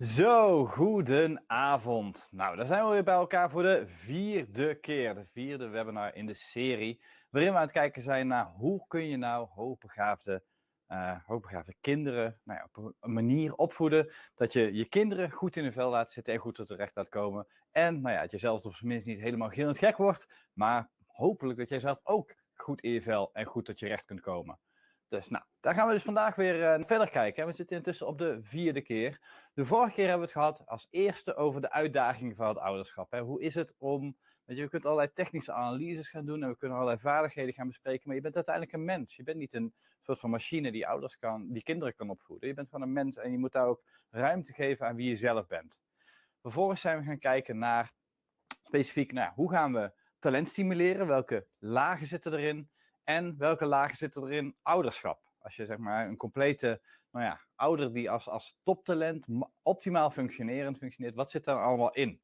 Zo, goedenavond. Nou, daar zijn we weer bij elkaar voor de vierde keer, de vierde webinar in de serie, waarin we aan het kijken zijn naar hoe kun je nou hoogbegaafde, uh, hoogbegaafde kinderen nou ja, op een manier opvoeden dat je je kinderen goed in hun vel laat zitten en goed tot terecht laat komen. En nou ja, dat je zelf op zijn minst niet helemaal gillend gek wordt, maar hopelijk dat jij zelf ook goed in je vel en goed tot je recht kunt komen. Dus nou, daar gaan we dus vandaag weer uh, verder kijken. We zitten intussen op de vierde keer. De vorige keer hebben we het gehad als eerste over de uitdagingen van het ouderschap. Hè. Hoe is het om, weet je, we kunnen allerlei technische analyses gaan doen en we kunnen allerlei vaardigheden gaan bespreken, maar je bent uiteindelijk een mens. Je bent niet een soort van machine die ouders kan, die kinderen kan opvoeden. Je bent gewoon een mens en je moet daar ook ruimte geven aan wie je zelf bent. Vervolgens zijn we gaan kijken naar specifiek, nou, hoe gaan we talent stimuleren? Welke lagen zitten erin? En welke lagen zitten er in ouderschap? Als je zeg maar een complete nou ja, ouder die als, als toptalent optimaal functionerend functioneert, wat zit daar allemaal in?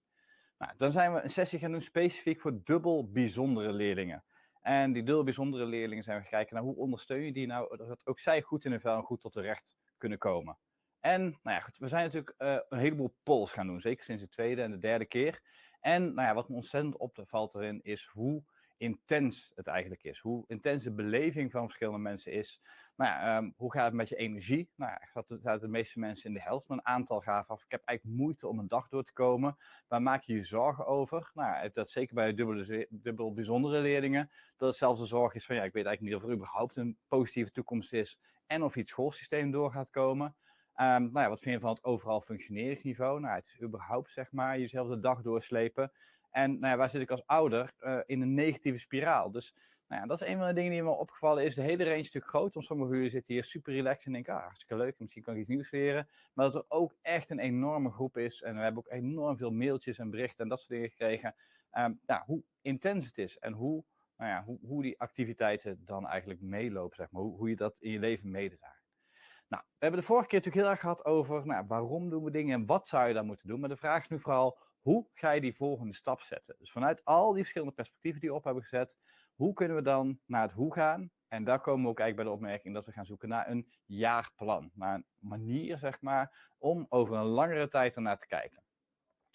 Nou, dan zijn we een sessie gaan doen specifiek voor dubbel bijzondere leerlingen. En die dubbel bijzondere leerlingen zijn we kijken naar hoe ondersteun je die nou, dat ook zij goed in hun vel en goed tot de recht kunnen komen. En nou ja, goed, we zijn natuurlijk uh, een heleboel polls gaan doen, zeker sinds de tweede en de derde keer. En nou ja, wat me ontzettend opvalt erin is hoe intens het eigenlijk is. Hoe intens de beleving van verschillende mensen is. Nou ja, um, hoe gaat het met je energie? Nou ja, zaten de meeste mensen in de helft, maar een aantal gaven af. Ik heb eigenlijk moeite om een dag door te komen. Waar maak je je zorgen over? Nou dat zeker bij dubbele, dubbel bijzondere leerlingen. Dat het zelfs de zorg is van, ja, ik weet eigenlijk niet of er überhaupt een positieve toekomst is. En of je het schoolsysteem door gaat komen. Um, nou ja, wat vind je van het overal functioneringsniveau? Nou, het is überhaupt, zeg maar, jezelf de dag doorslepen. En nou ja, waar zit ik als ouder? Uh, in een negatieve spiraal. Dus nou ja, dat is een van de dingen die me opgevallen is. De hele range is natuurlijk groot. Want sommige jullie zitten hier super relaxed en denken, ah, hartstikke leuk. Misschien kan ik iets nieuws leren. Maar dat er ook echt een enorme groep is. En we hebben ook enorm veel mailtjes en berichten en dat soort dingen gekregen. Um, ja, hoe intens het is en hoe, nou ja, hoe, hoe die activiteiten dan eigenlijk meelopen. Zeg maar. hoe, hoe je dat in je leven meedraagt. Nou, we hebben de vorige keer natuurlijk heel erg gehad over nou, waarom doen we dingen en wat zou je dan moeten doen. Maar de vraag is nu vooral, hoe ga je die volgende stap zetten? Dus vanuit al die verschillende perspectieven die we op hebben gezet, hoe kunnen we dan naar het hoe gaan? En daar komen we ook eigenlijk bij de opmerking dat we gaan zoeken naar een jaarplan. Naar een manier, zeg maar, om over een langere tijd ernaar te kijken.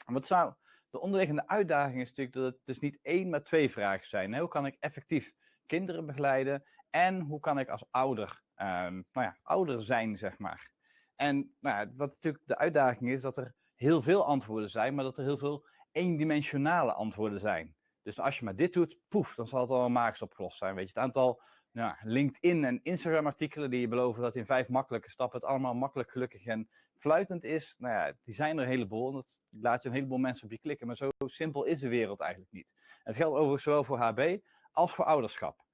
wat zou de onderliggende uitdaging is natuurlijk dat het dus niet één, maar twee vragen zijn. Hoe kan ik effectief kinderen begeleiden? En hoe kan ik als ouder, um, nou ja, ouder zijn, zeg maar? En nou ja, wat natuurlijk de uitdaging is, dat er heel veel antwoorden zijn, maar dat er heel veel eendimensionale antwoorden zijn. Dus als je maar dit doet, poef, dan zal het al magisch opgelost zijn. Weet je, het aantal nou, LinkedIn en Instagram artikelen die je beloven dat in vijf makkelijke stappen het allemaal makkelijk, gelukkig en fluitend is, nou ja, die zijn er een heleboel. En dat laat je een heleboel mensen op je klikken, maar zo simpel is de wereld eigenlijk niet. Het geldt overigens zowel voor HB als voor ouderschap.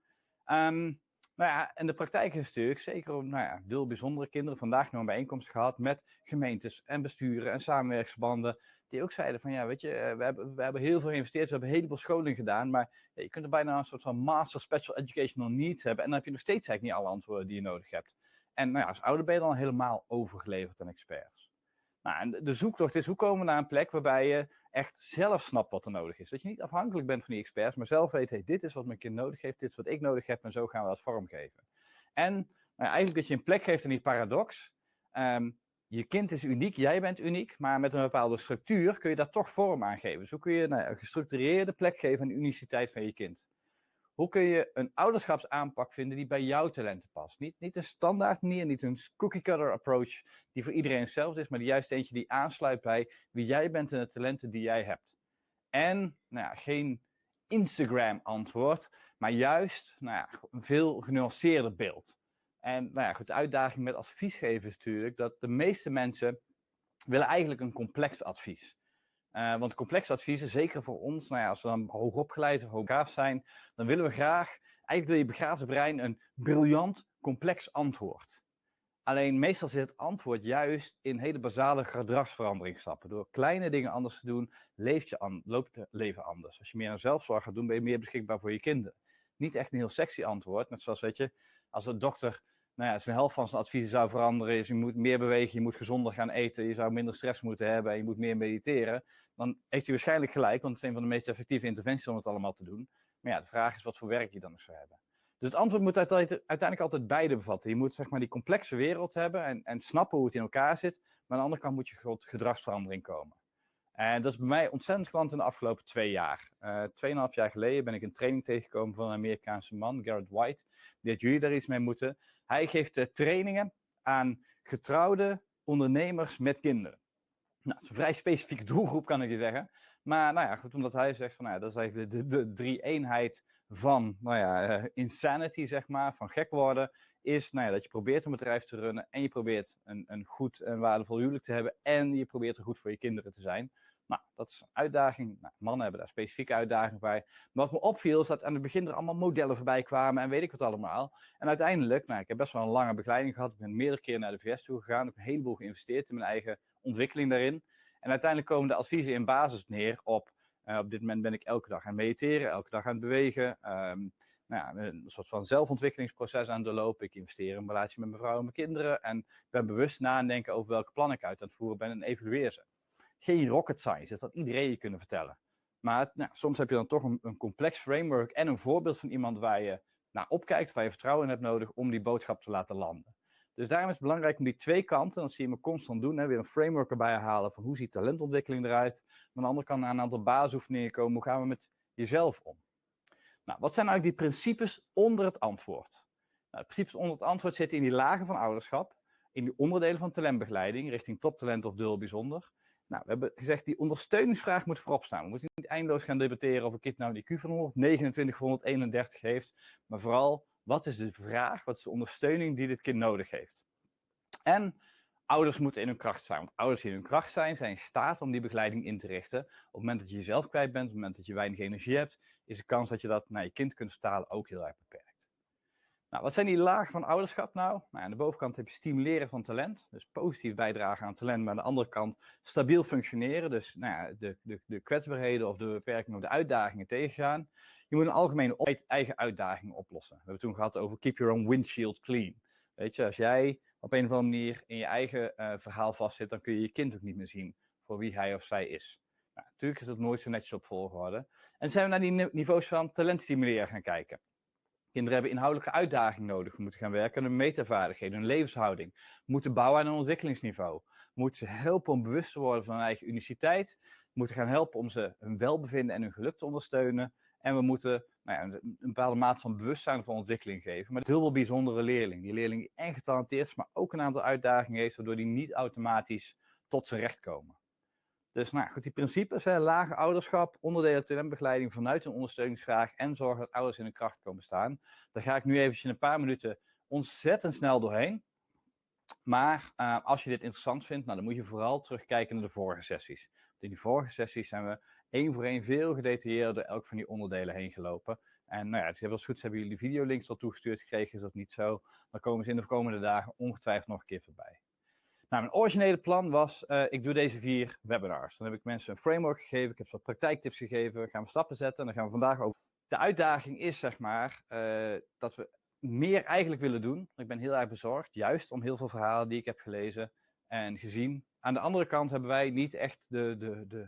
Um, nou ja, en de praktijk is natuurlijk, zeker nou ja, heel bijzondere kinderen, vandaag nog een bijeenkomst gehad met gemeentes en besturen en samenwerksverbanden, die ook zeiden van, ja, weet je, eh, we hebben, we hebben heel veel geïnvesteerd, we hebben een heleboel scholing gedaan, maar je kunt er bijna een soort van master special educational needs hebben en dan heb je nog steeds eigenlijk niet alle antwoorden die je nodig hebt. En nou ja, als ouder ben je dan helemaal overgeleverd aan experts. Nou, de zoektocht is hoe komen we naar een plek waarbij je echt zelf snapt wat er nodig is. Dat je niet afhankelijk bent van die experts, maar zelf weet, hey, dit is wat mijn kind nodig heeft, dit is wat ik nodig heb en zo gaan we dat vormgeven. En nou, eigenlijk dat je een plek geeft in die paradox. Um, je kind is uniek, jij bent uniek, maar met een bepaalde structuur kun je daar toch vorm aan geven. Zo kun je nou, een gestructureerde plek geven aan de uniciteit van je kind. Hoe kun je een ouderschapsaanpak vinden die bij jouw talenten past? Niet, niet een standaard manier, niet een cookie-cutter approach die voor iedereen hetzelfde is, maar juist eentje die aansluit bij wie jij bent en de talenten die jij hebt. En nou ja, geen Instagram-antwoord, maar juist nou ja, een veel genuanceerder beeld. En nou ja, goed, de uitdaging met adviesgeven is natuurlijk dat de meeste mensen willen eigenlijk een complex advies. Uh, want complexe adviezen, zeker voor ons, nou ja, als we dan hoogopgeleid of hooggaaf zijn, dan willen we graag, eigenlijk wil je begaafde brein een briljant, complex antwoord. Alleen meestal zit het antwoord juist in hele basale gedragsveranderingsstappen. Door kleine dingen anders te doen, leeft je loopt het leven anders. Als je meer aan zelfzorg gaat doen, ben je meer beschikbaar voor je kinderen. Niet echt een heel sexy antwoord, net zoals, weet je, als een dokter nou ja, zijn helft van zijn adviezen zou veranderen is, je moet meer bewegen, je moet gezonder gaan eten, je zou minder stress moeten hebben en je moet meer mediteren, dan heeft hij waarschijnlijk gelijk, want het is een van de meest effectieve interventies om het allemaal te doen. Maar ja, de vraag is wat voor werk je dan nog zou hebben. Dus het antwoord moet uiteindelijk altijd beide bevatten. Je moet zeg maar die complexe wereld hebben en, en snappen hoe het in elkaar zit. Maar aan de andere kant moet je tot gedragsverandering komen. En dat is bij mij ontzettend klant in de afgelopen twee jaar. Uh, tweeënhalf jaar geleden ben ik een training tegengekomen van een Amerikaanse man, Garrett White. Die had jullie daar iets mee moeten. Hij geeft uh, trainingen aan getrouwde ondernemers met kinderen. Nou, is een vrij specifieke doelgroep, kan ik je zeggen. Maar nou ja, goed, omdat hij zegt van, nou ja, dat is eigenlijk de, de, drie-eenheid van nou ja, uh, insanity, zeg maar, van gek worden, is nou ja, dat je probeert een bedrijf te runnen en je probeert een, een goed en waardevol huwelijk te hebben en je probeert er goed voor je kinderen te zijn. Nou, dat is een uitdaging. Nou, mannen hebben daar specifieke uitdagingen bij. Maar wat me opviel is dat aan het begin er allemaal modellen voorbij kwamen en weet ik wat allemaal. En uiteindelijk, nou, ik heb best wel een lange begeleiding gehad. Ik ben meerdere keren naar de VS toe gegaan. Ik heb een heleboel geïnvesteerd in mijn eigen ontwikkeling daarin. En uiteindelijk komen de adviezen in basis neer op, uh, op dit moment ben ik elke dag aan mediteren, elke dag aan het bewegen. Um, nou ja, een soort van zelfontwikkelingsproces aan doorlopen. Ik investeer in een relatie met mijn vrouw en mijn kinderen. En ben bewust nadenken over welke plannen ik uit aan het voeren ben en evalueer ze geen rocket science. Dat had iedereen je kunnen vertellen. Maar nou, soms heb je dan toch een, complex framework en een voorbeeld van iemand waar je naar opkijkt, waar je vertrouwen in hebt nodig om die boodschap te laten landen. Dus daarom is het belangrijk om die twee kanten, dat zie je me constant doen, hè, weer een framework erbij halen van hoe ziet talentontwikkeling eruit. Maar aan de andere kant aan een aantal basisoefeningen komen, hoe gaan we met jezelf om? Nou, wat zijn eigenlijk die principes onder het antwoord? Nou, de principes onder het antwoord zitten in die lagen van ouderschap, in die onderdelen van talentbegeleiding, richting toptalent of dubbel bijzonder. Nou, we hebben gezegd, die ondersteuningsvraag moet voorop staan. We moeten niet eindeloos gaan debatteren of een kind nou die IQ van 129 of 131 heeft. Maar vooral, wat is de vraag, wat is de ondersteuning die dit kind nodig heeft? En ouders moeten in hun kracht zijn. Want ouders die in hun kracht zijn, zijn in staat om die begeleiding in te richten. Op het moment dat je jezelf kwijt bent, op het moment dat je weinig energie hebt, is de kans dat je dat naar je kind kunt vertalen ook heel erg beperkt. Nou, wat zijn die lagen van ouderschap nou? nou? Aan de bovenkant heb je stimuleren van talent, dus positief bijdragen aan talent, maar aan de andere kant stabiel functioneren, dus nou ja, de, de, de kwetsbaarheden of de beperkingen of de uitdagingen tegengaan. Je moet een algemene eigen uitdagingen oplossen. We hebben toen gehad over keep your own windshield clean. Weet je, als jij op een of andere manier in je eigen uh, verhaal vastzit, dan kun je je kind ook niet meer zien voor wie hij of zij is. Nou, natuurlijk is dat nooit zo netjes op volgorde. En zijn we naar die niveaus van talent stimuleren gaan kijken. Kinderen hebben inhoudelijke uitdaging nodig. We moeten gaan werken aan hun metavaardigheden, hun levenshouding. Moeten bouwen aan een ontwikkelingsniveau. Moeten ze helpen om bewust te worden van hun eigen uniciteit. Moeten gaan helpen om ze hun welbevinden en hun geluk te ondersteunen. En we moeten nou ja, een bepaalde mate van bewustzijn van ontwikkeling geven. Maar een heel bijzondere leerling. Die leerling die echt getalenteerd is, maar ook een aantal uitdagingen heeft, waardoor die niet automatisch tot zijn recht komen. Dus nou goed, die principes, hè, lage ouderschap, onderdelen talentbegeleiding vanuit een ondersteuningsvraag en zorgen dat ouders in hun kracht komen staan. Daar ga ik nu eventjes in een paar minuten ontzettend snel doorheen. Maar uh, als je dit interessant vindt, nou, dan moet je vooral terugkijken naar de vorige sessies. Want in die vorige sessies zijn we één voor één veel gedetailleerder elk van die onderdelen heen gelopen. En nou ja, dus als goed hebben jullie videolinks al toegestuurd gekregen, is dat niet zo. Dan komen ze in de komende dagen ongetwijfeld nog een keer voorbij. Nou, mijn originele plan was, uh, ik doe deze vier webinars. Dan heb ik mensen een framework gegeven, ik heb wat praktijktips gegeven, gaan we stappen zetten en dan gaan we vandaag over. De uitdaging is, zeg maar, uh, dat we meer eigenlijk willen doen. Ik ben heel erg bezorgd, juist om heel veel verhalen die ik heb gelezen en gezien. Aan de andere kant hebben wij niet echt de, de, de,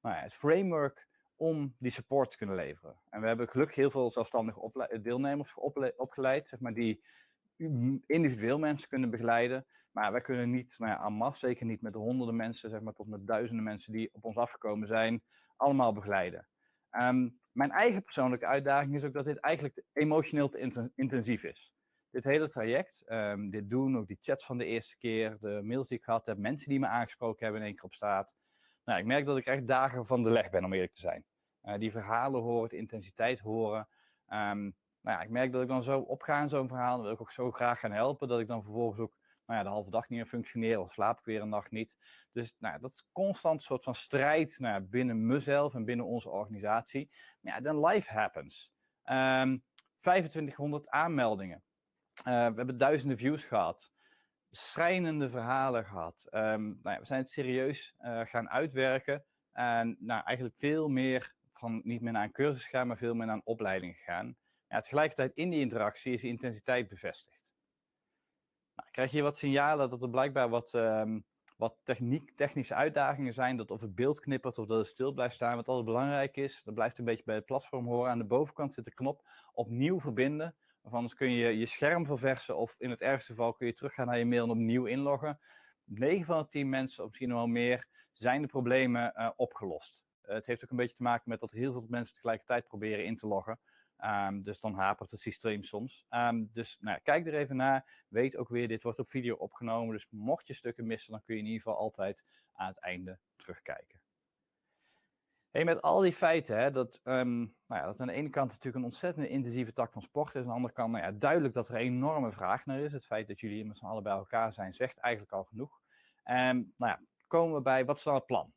nou ja, het framework om die support te kunnen leveren. En we hebben gelukkig heel veel zelfstandige deelnemers opgeleid, zeg maar, die individueel mensen kunnen begeleiden. Maar wij kunnen niet, nou ja, en zeker niet met de honderden mensen, zeg maar tot met duizenden mensen die op ons afgekomen zijn, allemaal begeleiden. Um, mijn eigen persoonlijke uitdaging is ook dat dit eigenlijk emotioneel te intensief is. Dit hele traject, um, dit doen, ook die chats van de eerste keer, de mails die ik gehad heb, mensen die me aangesproken hebben in één keer op straat. Nou, ik merk dat ik echt dagen van de leg ben, om eerlijk te zijn. Uh, die verhalen horen, de intensiteit horen. Um, nou ja, ik merk dat ik dan zo opga in zo'n verhaal, dat ik ook zo graag gaan helpen, dat ik dan vervolgens ook nou ja, de halve dag niet meer functioneren of slaap ik weer een nacht niet. Dus nou, dat is constant een soort van strijd nou, binnen mezelf en binnen onze organisatie. Maar ja, dan life happens. Um, ehm, 2500 aanmeldingen. Uh, we hebben duizenden views gehad. Schrijnende verhalen gehad. Um, nou ja, we zijn het serieus uh, gaan uitwerken. En nou, eigenlijk veel meer van niet meer naar een cursus gaan, maar veel meer naar een opleiding gegaan. Ja, tegelijkertijd in die interactie is die intensiteit bevestigd. Nou, krijg je wat signalen dat er blijkbaar wat, um, wat technische uitdagingen zijn. Dat of het beeld knippert of dat het stil blijft staan. Wat altijd belangrijk is, dat blijft een beetje bij het platform horen. Aan de bovenkant zit de knop opnieuw verbinden. Of anders kun je je scherm verversen of in het ergste geval kun je teruggaan naar je mail en opnieuw inloggen. 9 van de 10 mensen, of misschien wel meer, zijn de problemen uh, opgelost. Uh, het heeft ook een beetje te maken met dat heel veel mensen tegelijkertijd proberen in te loggen. Um, dus dan hapert het systeem soms. Um, dus nou, kijk er even naar. Weet ook weer, dit wordt op video opgenomen. Dus mocht je stukken missen, dan kun je in ieder geval altijd aan het einde terugkijken. Hey, met al die feiten, hè, dat, um, nou ja, dat aan de ene kant natuurlijk een ontzettend intensieve tak van sport is. Aan de andere kant nou ja, duidelijk dat er een enorme vraag naar is. Het feit dat jullie met z'n allen bij elkaar zijn, zegt eigenlijk al genoeg. En nou ja, komen we bij, wat is dan het plan?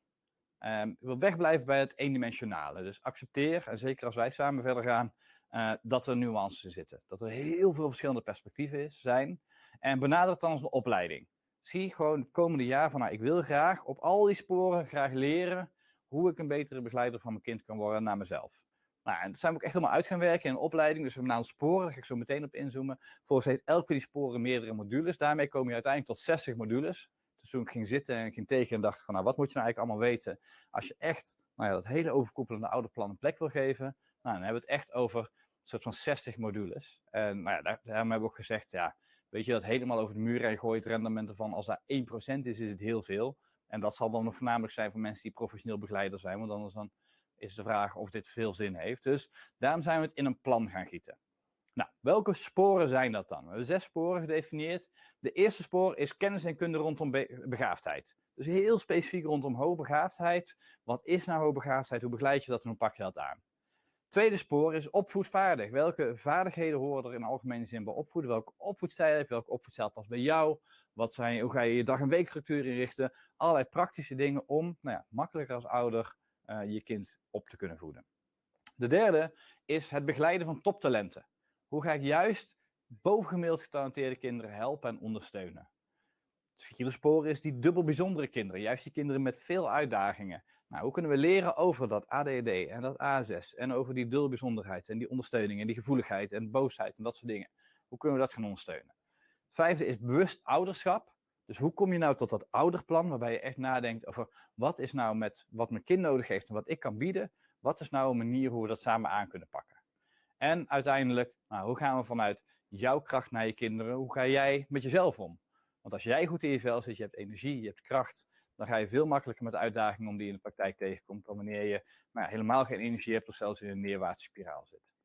Ik wil wegblijven bij het eendimensionale. Dus accepteer, en zeker als wij samen verder gaan, uh, dat er nuances zitten. Dat er heel veel verschillende perspectieven is, zijn. En benader het dan als een opleiding. Zie gewoon het komende jaar van, nou, ik wil graag op al die sporen graag leren hoe ik een betere begeleider van mijn kind kan worden naar mezelf. Nou, en dat zijn we ook echt helemaal uit gaan werken in een opleiding. Dus we hebben een aantal sporen, daar ga ik zo meteen op inzoomen. Volgens heeft elke die sporen meerdere modules. Daarmee kom je uiteindelijk tot 60 modules. Dus toen ik ging zitten en ging tegen en dacht van, nou, wat moet je nou eigenlijk allemaal weten? Als je echt nou ja, dat hele overkoepelende oude plan een plek wil geven, nou, dan hebben we het echt over soort van 60 modules. En nou ja, daar, daarom hebben we ook gezegd, ja, weet je, dat helemaal over de muur heen gooit, rendement ervan, als daar 1% is, is het heel veel. En dat zal dan voornamelijk zijn voor mensen die professioneel begeleider zijn, want anders dan is de vraag of dit veel zin heeft. Dus daarom zijn we het in een plan gaan gieten. Nou, welke sporen zijn dat dan? We hebben zes sporen gedefinieerd. De eerste spoor is kennis en kunde rondom begaafdheid. Dus heel specifiek rondom hoogbegaafdheid. Wat is nou hoogbegaafdheid? Hoe begeleid je dat en hoe pak je dat aan? Tweede spoor is opvoedvaardig. Welke vaardigheden horen er in algemene zin bij opvoeden? Welke opvoedstijl heb je? Welke opvoedstijl past bij jou? Wat zijn, hoe ga je je dag- en weekstructuur inrichten? Allerlei praktische dingen om nou ja, makkelijker als ouder uh, je kind op te kunnen voeden. De derde is het begeleiden van toptalenten. Hoe ga ik juist bovengemiddeld getalenteerde kinderen helpen en ondersteunen? Het vierde spoor is die dubbel bijzondere kinderen, juist die kinderen met veel uitdagingen. Nou, hoe kunnen we leren over dat ADD en dat A6 en over die dubbel bijzonderheid en die ondersteuning en die gevoeligheid en boosheid en dat soort dingen? Hoe kunnen we dat gaan ondersteunen? Het vijfde is bewust ouderschap. Dus hoe kom je nou tot dat ouderplan waarbij je echt nadenkt over wat is nou met wat mijn kind nodig heeft en wat ik kan bieden? Wat is nou een manier hoe we dat samen aan kunnen pakken? En uiteindelijk, nou, hoe gaan we vanuit jouw kracht naar je kinderen, hoe ga jij met jezelf om? Want als jij goed in je vel zit, je hebt energie, je hebt kracht, dan ga je veel makkelijker met de uitdagingen om die in de praktijk tegenkomt, dan wanneer je nou ja, helemaal geen energie hebt of zelfs in een neerwaartse spiraal zit.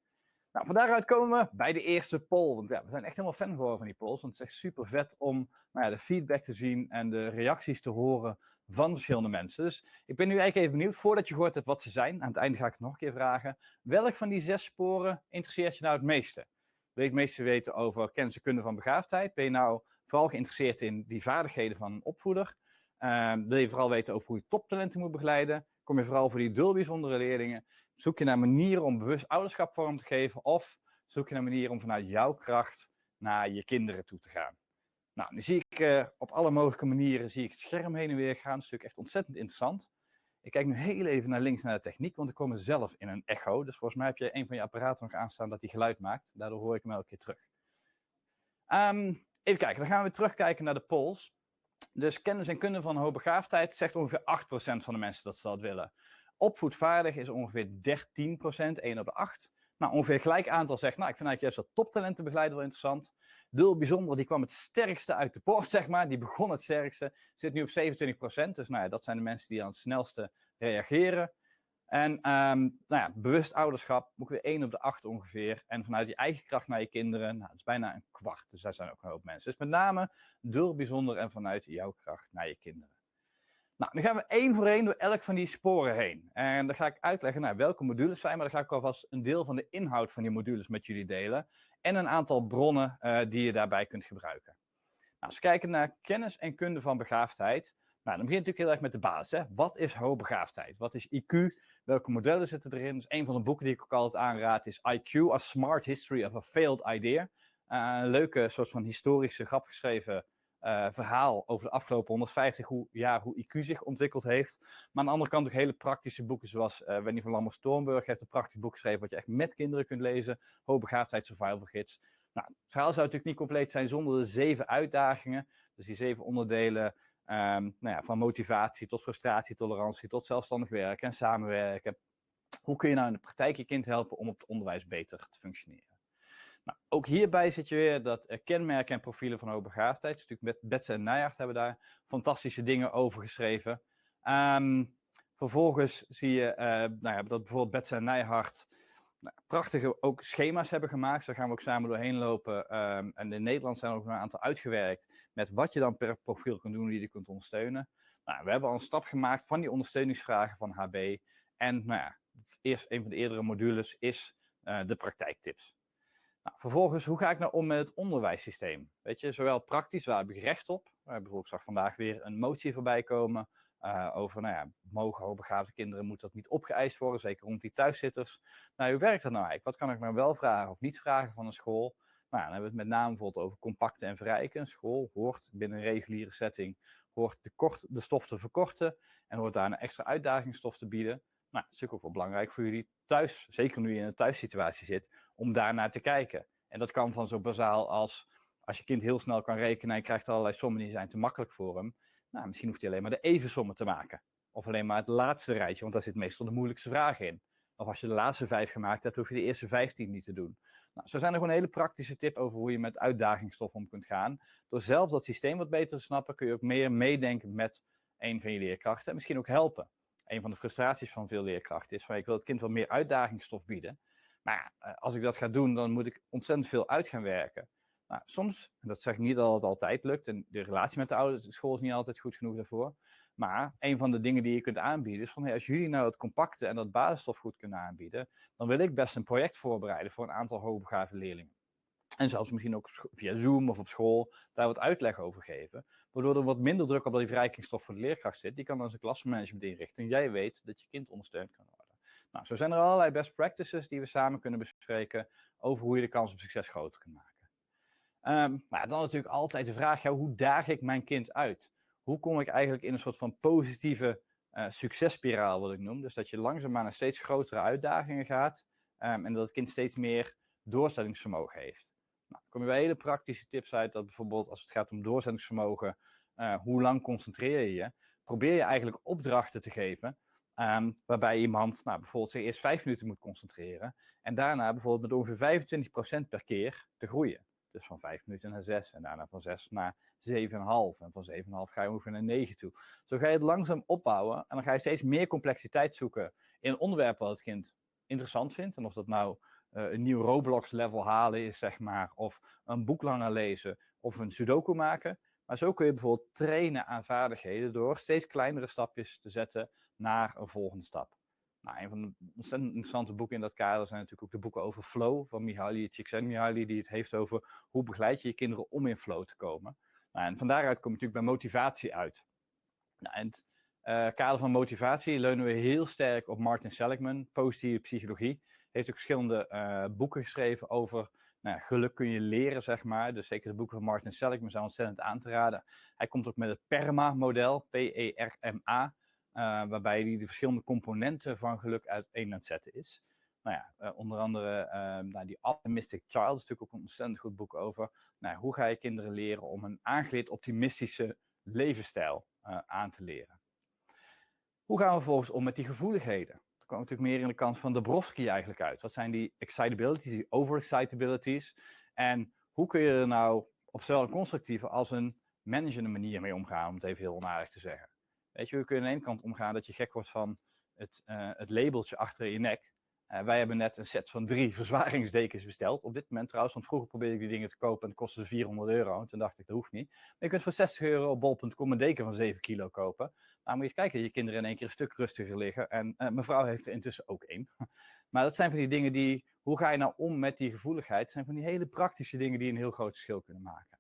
Nou, van daaruit komen we bij de eerste poll. Want ja, we zijn echt helemaal fan geworden van die polls. Want het is echt super vet om nou ja, de feedback te zien en de reacties te horen van verschillende mensen. Dus ik ben nu eigenlijk even benieuwd, voordat je gehoord hebt wat ze zijn, aan het einde ga ik het nog een keer vragen. Welk van die zes sporen interesseert je nou het meeste? Wil je het meeste weten over kennis en kunde van begaafdheid? Ben je nou vooral geïnteresseerd in die vaardigheden van een opvoeder? Uh, wil je vooral weten over hoe je toptalenten moet begeleiden? Kom je vooral voor die dul bijzondere leerlingen? Zoek je naar manieren om bewust ouderschap vorm te geven? Of zoek je naar manieren om vanuit jouw kracht naar je kinderen toe te gaan? Nou, nu zie ik uh, op alle mogelijke manieren zie ik het scherm heen en weer gaan. Dat is natuurlijk echt ontzettend interessant. Ik kijk nu heel even naar links naar de techniek, want ik kom zelf in een echo. Dus volgens mij heb je een van je apparaten nog aanstaan dat die geluid maakt. Daardoor hoor ik hem elke keer terug. Um, even kijken, dan gaan we terugkijken naar de polls. Dus kennis en kunde van hoogbegaafdheid zegt ongeveer 8% van de mensen dat ze dat willen. Opvoedvaardig is ongeveer 13%, 1 op de 8. Nou, ongeveer gelijk aantal zegt, nou, ik vind eigenlijk juist dat toptalentenbegeleider wel interessant. Dul bijzonder, die kwam het sterkste uit de poort, zeg maar. Die begon het sterkste, zit nu op 27%. Dus nou ja, dat zijn de mensen die aan het snelste reageren. En um, nou ja, bewust ouderschap, ook weer 1 op de 8 ongeveer. En vanuit je eigen kracht naar je kinderen, nou, dat is bijna een kwart. Dus daar zijn ook een hoop mensen. Dus met name dul bijzonder en vanuit jouw kracht naar je kinderen. Nou, nu gaan we één voor één door elk van die sporen heen. En dan ga ik uitleggen nou, welke modules zijn, maar dan ga ik alvast een deel van de inhoud van die modules met jullie delen. En een aantal bronnen uh, die je daarbij kunt gebruiken. Nou, als we kijken naar kennis en kunde van begaafdheid, nou, dan begint natuurlijk heel erg met de basis. Hè? Wat is hoogbegaafdheid? Wat is IQ? Welke modellen zitten erin? Dus een van de boeken die ik ook altijd aanraad is IQ, A Smart History of a Failed Idea. Uh, een leuke soort van historische, grap geschreven uh, verhaal over de afgelopen 150 jaar hoe IQ zich ontwikkeld heeft. Maar aan de andere kant ook hele praktische boeken zoals uh, Wendy van Lammer-Stormburg heeft een prachtig boek geschreven wat je echt met kinderen kunt lezen. Hoogbegaafdheid Survival Gids. Nou, het verhaal zou natuurlijk niet compleet zijn zonder de zeven uitdagingen. Dus die zeven onderdelen um, nou ja, van motivatie tot frustratie, tolerantie, tot zelfstandig werken en samenwerken. Hoe kun je nou in de praktijk je kind helpen om op het onderwijs beter te functioneren? Nou, ook hierbij zit je weer dat kenmerken en profielen van hoogbegaafdheid. Dus natuurlijk Betse en Nijhart hebben daar fantastische dingen over geschreven. Um, vervolgens zie je uh, nou ja, dat bijvoorbeeld Betse en Nijhart nou, prachtige ook schema's hebben gemaakt. Daar gaan we ook samen doorheen lopen. Um, en in Nederland zijn er ook een aantal uitgewerkt met wat je dan per profiel kunt doen die je kunt ondersteunen. Nou, we hebben al een stap gemaakt van die ondersteuningsvragen van HB. En nou ja, eerst een van de eerdere modules is uh, de praktijktips. Nou, vervolgens, hoe ga ik nou om met het onderwijssysteem? Weet je, zowel praktisch, waar heb ik recht op? Hebben bijvoorbeeld zag vandaag weer een motie voorbij komen uh, over, nou ja, mogen hoogbegaafde kinderen, moet dat niet opgeëist worden, zeker rond die thuiszitters. Nou, hoe werkt dat nou eigenlijk? Wat kan ik nou wel vragen of niet vragen van een school? Nou, dan hebben we het met name bijvoorbeeld over compacten en verrijken. Een school hoort binnen een reguliere setting, hoort de, kort, de stof te verkorten en hoort daar een extra uitdagingsstof te bieden. Nou, dat is natuurlijk ook wel belangrijk voor jullie thuis, zeker nu je in een thuissituatie zit, om daarnaar te kijken. En dat kan van zo bazaal als als je kind heel snel kan rekenen en krijgt allerlei sommen die zijn te makkelijk voor hem. Nou, misschien hoeft hij alleen maar de evensommen te maken. Of alleen maar het laatste rijtje, want daar zit meestal de moeilijkste vragen in. Of als je de laatste vijf gemaakt hebt, hoef je de eerste vijftien niet te doen. Nou, zo zijn er gewoon hele praktische tip over hoe je met uitdagingsstof om kunt gaan. Door zelf dat systeem wat beter te snappen, kun je ook meer meedenken met een van je leerkrachten. En misschien ook helpen. Een van de frustraties van veel leerkrachten is van ik wil het kind wel meer uitdagingsstof bieden. Maar eh, als ik dat ga doen, dan moet ik ontzettend veel uit gaan werken. Nou, soms, en dat zeg ik niet dat het altijd lukt, en de relatie met de ouders, de school is niet altijd goed genoeg daarvoor. Maar een van de dingen die je kunt aanbieden is van als jullie nou het compacte en dat basisstof goed kunnen aanbieden, dan wil ik best een project voorbereiden voor een aantal hoogbegaafde leerlingen. En zelfs misschien ook via Zoom of op school daar wat uitleg over geven. Waardoor er wat minder druk op die verrijkingsstof voor de leerkracht zit. Die kan dan zijn klasmanagement inrichten. En jij weet dat je kind ondersteund kan worden. Nou, zo zijn er allerlei best practices die we samen kunnen bespreken over hoe je de kans op succes groter kunt maken. Um, maar dan natuurlijk altijd de vraag, hoe daag ik mijn kind uit? Hoe kom ik eigenlijk in een soort van positieve uh, successpiraal, wat ik noem? Dus dat je langzaamaan naar steeds grotere uitdagingen gaat um, en dat het kind steeds meer doorzettingsvermogen heeft. Nou, kom je bij hele praktische tips uit, dat bijvoorbeeld als het gaat om doorzettingsvermogen, uh, hoe lang concentreer je je? Probeer je eigenlijk opdrachten te geven, um, waarbij iemand nou, bijvoorbeeld zich eerst vijf minuten moet concentreren en daarna bijvoorbeeld met ongeveer 25% per keer te groeien. Dus van 5 minuten naar 6 en daarna van 6 naar 7,5. En van 7,5 ga je ongeveer naar 9 toe. Zo ga je het langzaam opbouwen en dan ga je steeds meer complexiteit zoeken in een onderwerp wat het kind interessant vindt. En of dat nou uh, een nieuw Roblox level halen is, zeg maar, of een boek langer lezen of een sudoku maken. Maar zo kun je bijvoorbeeld trainen aan vaardigheden door steeds kleinere stapjes te zetten naar een volgende stap. Nou, een van de ontzettend interessante boeken in dat kader zijn natuurlijk ook de boeken over flow van Mihaly Csikszentmihalyi, die het heeft over hoe begeleid je je kinderen om in flow te komen. Nou, en van daaruit kom je natuurlijk bij motivatie uit. Nou, in het uh, kader van motivatie leunen we heel sterk op Martin Seligman, positieve psychologie. Heeft ook verschillende uh, boeken geschreven over nou, geluk kun je leren, zeg maar. Dus zeker de boeken van Martin Seligman zijn ontzettend aan te raden. Hij komt ook met het PERMA-model, P-E-R-M-A. Uh, waarbij hij de verschillende componenten van geluk uiteen aan het zetten is. Nou ja, uh, onder andere uh, nou, die Optimistic Child is natuurlijk ook een ontzettend goed boek over. Nou, hoe ga je kinderen leren om een aangeleerd optimistische levensstijl eh, aan te leren. Hoe gaan we vervolgens om met die gevoeligheden? Dat komt natuurlijk meer in de kant van Dabrowski eigenlijk uit. Wat zijn die excitabilities, die overexcitabilities? En hoe kun je er nou op zowel een constructieve als een managende manier mee omgaan, om het even heel onaardig te zeggen? Weet je, we kunnen aan de ene kant omgaan dat je gek wordt van het, uh, het labeltje achter je nek. Uh, wij hebben net een set van drie verzwaringsdekens besteld. Op dit moment trouwens, want vroeger probeerde ik die dingen te kopen en kostte 400 euro. En toen dacht ik, dat hoeft niet. Maar je kunt voor 60 euro op bol.com een deken van 7 kilo kopen. Nou, moet je eens kijken, je kinderen in één keer een stuk rustiger liggen. En uh, mevrouw heeft er intussen ook één. maar dat zijn van die dingen die, hoe ga je nou om met die gevoeligheid? Dat zijn van die hele praktische dingen die een heel groot verschil kunnen maken.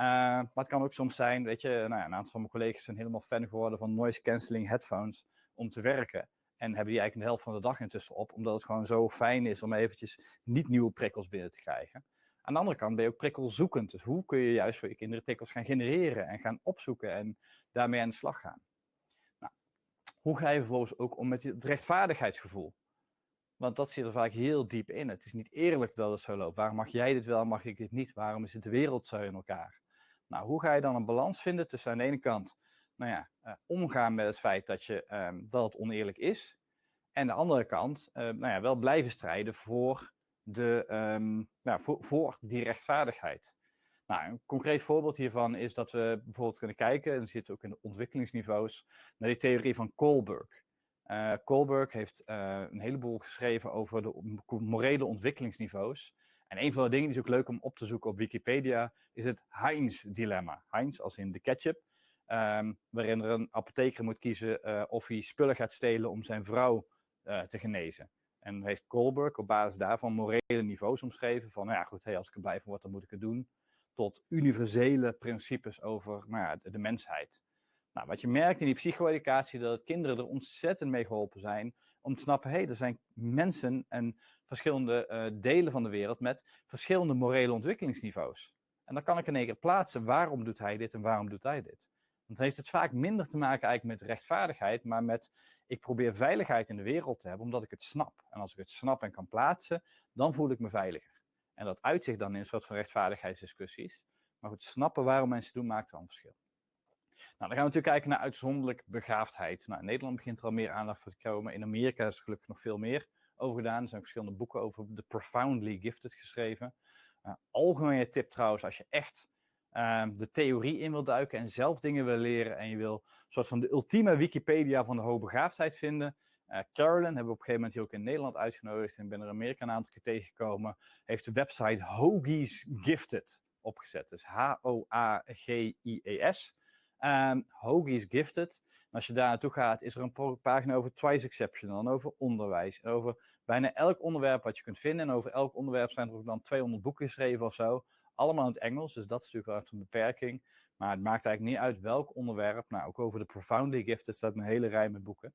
Uh, maar het kan ook soms zijn, weet je, nou ja, een aantal van mijn collega's zijn helemaal fan geworden van noise cancelling headphones om te werken. En hebben die eigenlijk de helft van de dag intussen op, omdat het gewoon zo fijn is om eventjes niet nieuwe prikkels binnen te krijgen. Aan de andere kant ben je ook prikkelzoekend. Dus hoe kun je juist voor je kinderen prikkels gaan genereren en gaan opzoeken en daarmee aan de slag gaan? Nou, hoe ga je vervolgens ook om met het rechtvaardigheidsgevoel? Want dat zit er vaak heel diep in. Het is niet eerlijk dat het zo loopt. Waarom mag jij dit wel, mag ik dit niet? Waarom is het de wereld zo in elkaar? Nou, hoe ga je dan een balans vinden tussen aan de ene kant nou ja, uh, omgaan met het feit dat, je, um, dat het oneerlijk is. En de andere kant uh, nou ja, wel blijven strijden voor de, um, nou, voor, voor, die rechtvaardigheid. Nou, een concreet voorbeeld hiervan is dat we bijvoorbeeld kunnen kijken, en dat zit ook in de ontwikkelingsniveaus, naar die theorie van Kohlberg. Uh, Kohlberg heeft een heleboel geschreven over de morele ontwikkelingsniveaus. En een van de dingen die is ook leuk om op te zoeken op Wikipedia, is het Heinz-dilemma. Heinz als in de ketchup, um, waarin er een apotheker moet kiezen uh, of hij spullen gaat stelen om zijn vrouw te genezen. En heeft Kohlberg op basis daarvan morele niveaus omschreven van, nou ja goed, hey, als ik er blij van word, dan moet ik het doen. Tot universele principes over nou ja, de, de mensheid. Nou, wat je merkt in die psycho-educatie, dat kinderen er ontzettend mee geholpen zijn om te snappen, hé, hey, er zijn mensen en verschillende uh, delen van de wereld met verschillende morele ontwikkelingsniveaus. En dan kan ik in één keer plaatsen, waarom doet hij dit en waarom doet hij dit? Want dan heeft het vaak minder te maken eigenlijk met rechtvaardigheid, maar met ik probeer veiligheid in de wereld te hebben, omdat ik het snap. En als ik het snap en kan plaatsen, dan voel ik me veiliger. En dat uitzicht dan in een soort van rechtvaardigheidsdiscussies. Maar goed, snappen waarom mensen doen, maakt wel een verschil. Nou, dan gaan we natuurlijk kijken naar uitzonderlijk begaafdheid. Nou, in Nederland begint er al meer aandacht voor te komen. In Amerika is er gelukkig nog veel meer over gedaan. Er zijn verschillende boeken over de profoundly gifted geschreven. Uh, algemene tip trouwens, als je echt uh, de theorie in wil duiken en zelf dingen wil leren en je wil een soort van de ultieme Wikipedia van de hoogbegaafdheid vinden. Uh, Carolyn hebben we op een gegeven moment hier ook in Nederland uitgenodigd en ben er in Amerika een aantal keer tegengekomen. Heeft de website Hoagie's Gifted opgezet. Dus H-O-A-G-I-E-S. Um, Hoagie's Gifted. En als je daar naartoe gaat, is er een pagina over twice exceptional, en over onderwijs, en over bijna elk onderwerp wat je kunt vinden. En over elk onderwerp zijn er ook dan 200 boeken geschreven of zo. Allemaal in het Engels, dus dat is natuurlijk wel echt een beperking. Maar het maakt eigenlijk niet uit welk onderwerp. Nou, ook over de Profoundly Gifted staat een hele rij met boeken.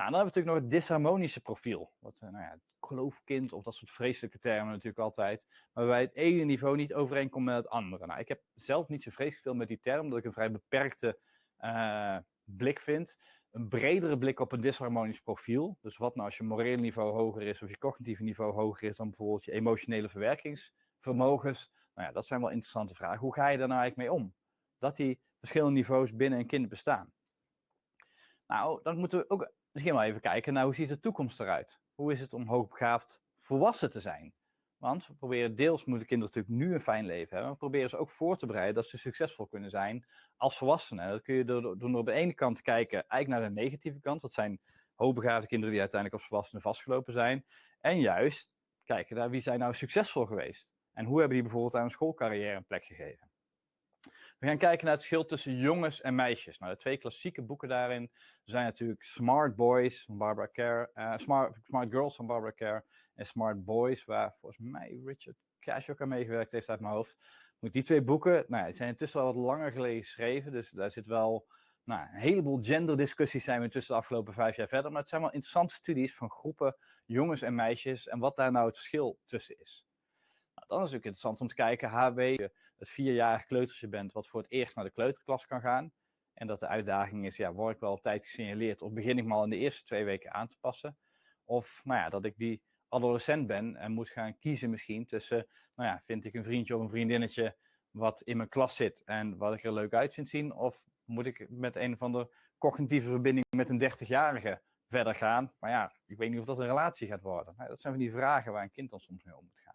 Nou, dan hebben we natuurlijk nog het disharmonische profiel. Wat, eh, nou ja, geloofkind of dat soort vreselijke termen natuurlijk altijd. Maar waarbij het ene niveau niet overeenkomt met het andere. Nou, ik heb zelf niet zo vreselijk veel met die term, omdat ik een vrij beperkte uh, blik vind. Een bredere blik op een disharmonisch profiel. Dus wat nou als je moreel niveau hoger is of je cognitieve niveau hoger is dan bijvoorbeeld je emotionele verwerkingsvermogens. Nou ja, dat zijn wel interessante vragen. Hoe ga je daar nou eigenlijk mee om? Dat die verschillende niveaus binnen een kind bestaan. Nou, dan moeten we ook misschien wel even kijken naar hoe ziet de toekomst eruit. Hoe is het om hoogbegaafd volwassen te zijn? Want we proberen deels moeten kinderen natuurlijk nu een fijn leven hebben. We proberen ze ook voor te bereiden dat ze succesvol kunnen zijn als volwassenen. Dat kun je door, door op de ene kant kijken eigenlijk naar de negatieve kant. Dat zijn hoogbegaafde kinderen die uiteindelijk als volwassenen vastgelopen zijn. En juist kijken naar wie zijn nou succesvol geweest. En hoe hebben die bijvoorbeeld aan een schoolcarrière een plek gegeven. We gaan kijken naar het verschil tussen jongens en meisjes. Nou, de twee klassieke boeken daarin zijn natuurlijk Smart Boys van Barbara Kerr, uh, Smart, Smart Girls van Barbara Kerr en Smart Boys, waar volgens mij Richard Cash ook aan meegewerkt heeft uit mijn hoofd. Moet die twee boeken, nou, die zijn intussen al wat langer geleden geschreven, dus daar zit wel nou, een heleboel genderdiscussies zijn we intussen de afgelopen vijf jaar verder. Maar het zijn wel interessante studies van groepen jongens en meisjes en wat daar nou het verschil tussen is. Nou, dan is het interessant om te kijken, HB, het vierjarig kleutersje bent wat voor het eerst naar de kleuterklas kan gaan. En dat de uitdaging is, ja, word ik wel op tijd gesignaleerd of begin ik me al in de eerste twee weken aan te passen? Of nou ja, dat ik die adolescent ben en moet gaan kiezen misschien tussen, nou ja, vind ik een vriendje of een vriendinnetje wat in mijn klas zit en wat ik er leuk uit vind zien? Of moet ik met een van de cognitieve verbinding met een 30-jarige verder gaan? Maar ja, ik weet niet of dat een relatie gaat worden. Nou, dat zijn van die vragen waar een kind dan soms mee om moet gaan.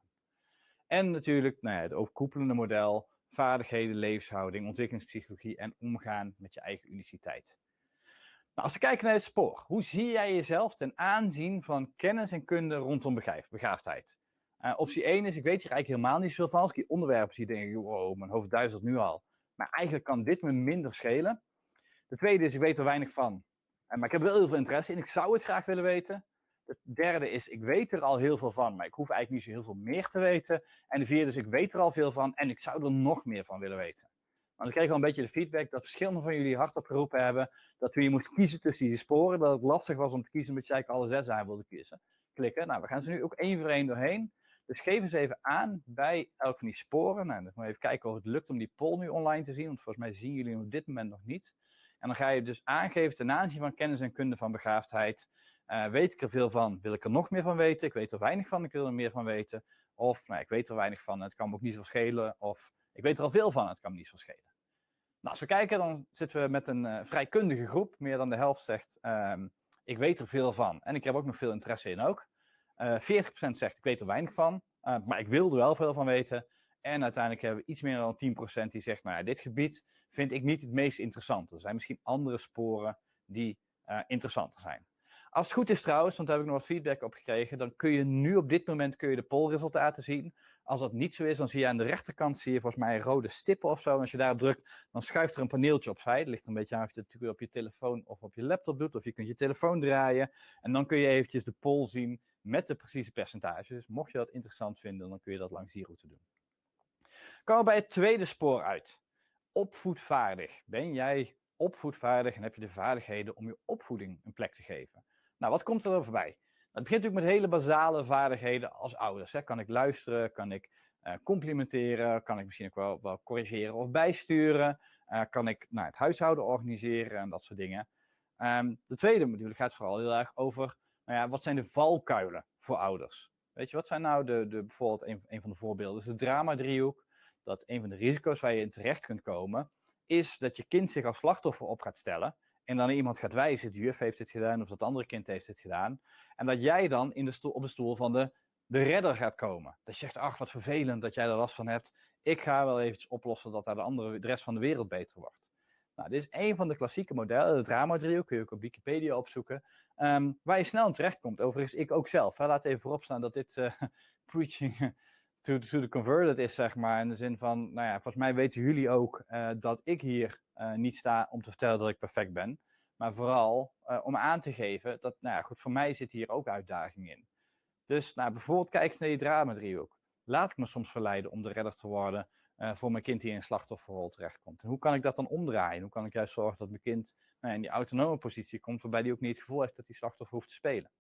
En natuurlijk nou ja, het overkoepelende model, vaardigheden, levenshouding, ontwikkelingspsychologie en omgaan met je eigen uniciteit. Nou, als we kijken naar het spoor, hoe zie jij jezelf ten aanzien van kennis en kunde rondom begaafdheid? Uh, optie 1 is, ik weet hier eigenlijk helemaal niet zoveel van. Als ik die onderwerpen zie, denk ik, wow, mijn hoofd duizelt nu al. Maar eigenlijk kan dit me minder schelen. De tweede is, ik weet er weinig van. Uh, maar ik heb wel heel veel interesse in. Ik zou het graag willen weten. Het derde is, ik weet er al heel veel van, maar ik hoef eigenlijk niet zo heel veel meer te weten. En de vierde is, ik weet er al veel van en ik zou er nog meer van willen weten. Want ik kreeg al een beetje de feedback dat verschillende van jullie hardop geroepen hebben dat toen je moest kiezen tussen die sporen, dat het lastig was om te kiezen omdat eigenlijk alle zes aan wilde kiezen. Klikken. Nou, we gaan ze nu ook één voor één doorheen. Dus geef eens even aan bij elk van die sporen. Nou, dan moet even kijken of het lukt om die poll nu online te zien, want volgens mij zien jullie hem op dit moment nog niet. En dan ga je dus aangeven ten aanzien van kennis en kunde van begaafdheid. Uh, weet ik er veel van? Wil ik er nog meer van weten? Ik weet er weinig van, ik wil er meer van weten. Of nou, ik weet er weinig van, het kan me ook niet zo schelen. Of ik weet er al veel van, het kan me niet zo schelen. Nou, als we kijken, dan zitten we met een uh, vrij kundige groep. Meer dan de helft zegt, um, ik weet er veel van. En ik heb ook nog veel interesse in ook. Uh, 40% zegt ik weet er weinig van, maar ik wil er wel veel van weten. En uiteindelijk hebben we iets meer dan 10% die zegt, nou ja, dit gebied vind ik niet het meest interessante. Er zijn misschien andere sporen die interessanter zijn. Als het goed is trouwens, want daar heb ik nog wat feedback op gekregen, dan kun je nu op dit moment kun je de polresultaten zien. Als dat niet zo is, dan zie je aan de rechterkant zie je volgens mij rode stippen of zo. En als je daarop drukt, dan schuift er een paneeltje opzij. Het ligt een beetje aan of je het natuurlijk op je telefoon of op je laptop doet. Of je kunt je telefoon draaien. En dan kun je eventjes de poll zien met de precieze percentages. Dus mocht je dat interessant vinden, dan kun je dat langs die route doen. Komen we bij het tweede spoor uit. Opvoedvaardig. Ben jij opvoedvaardig en heb je de vaardigheden om je opvoeding een plek te geven? Nou, wat komt er voorbij? Het begint natuurlijk met hele basale vaardigheden als ouders. Hè. Kan ik luisteren? Kan ik uh, complimenteren? Kan ik misschien ook wel, wel corrigeren of bijsturen? Uh, kan ik nou, het huishouden organiseren en dat soort dingen? Um, de tweede module gaat vooral heel erg over, nou ja, wat zijn de valkuilen voor ouders? Weet je, wat zijn nou de, de bijvoorbeeld een, een van de voorbeelden is de drama-driehoek. Dat een van de risico's waar je in terecht kunt komen, is dat je kind zich als slachtoffer op gaat stellen en dan iemand gaat wijzen, de juf heeft dit gedaan of dat andere kind heeft dit gedaan. En dat jij dan in de stoel, op de stoel van de, de redder gaat komen. Dat je zegt, ach wat vervelend dat jij er last van hebt. Ik ga wel eventjes oplossen dat daar de, andere, de rest van de wereld beter wordt. Nou, dit is een van de klassieke modellen, het drama-driehoek, kun je ook op Wikipedia opzoeken, um, waar je snel in terecht komt. Overigens, ik ook zelf. Laat even voorop staan dat dit uh, preaching to, to the converted is, zeg maar. In de zin van, nou ja, volgens mij weten jullie ook uh, dat ik hier niet sta om te vertellen dat ik perfect ben. Maar vooral uh, om aan te geven dat, nou ja, goed, voor mij zit hier ook uitdaging in. Dus nou, bijvoorbeeld kijk eens naar die drama-driehoek. Laat ik me soms verleiden om de redder te worden uh, voor mijn kind die in een slachtofferrol terechtkomt. En hoe kan ik dat dan omdraaien? Hoe kan ik juist zorgen dat mijn kind nou, in die autonome positie komt, waarbij hij ook niet het gevoel heeft dat hij slachtoffer hoeft te spelen?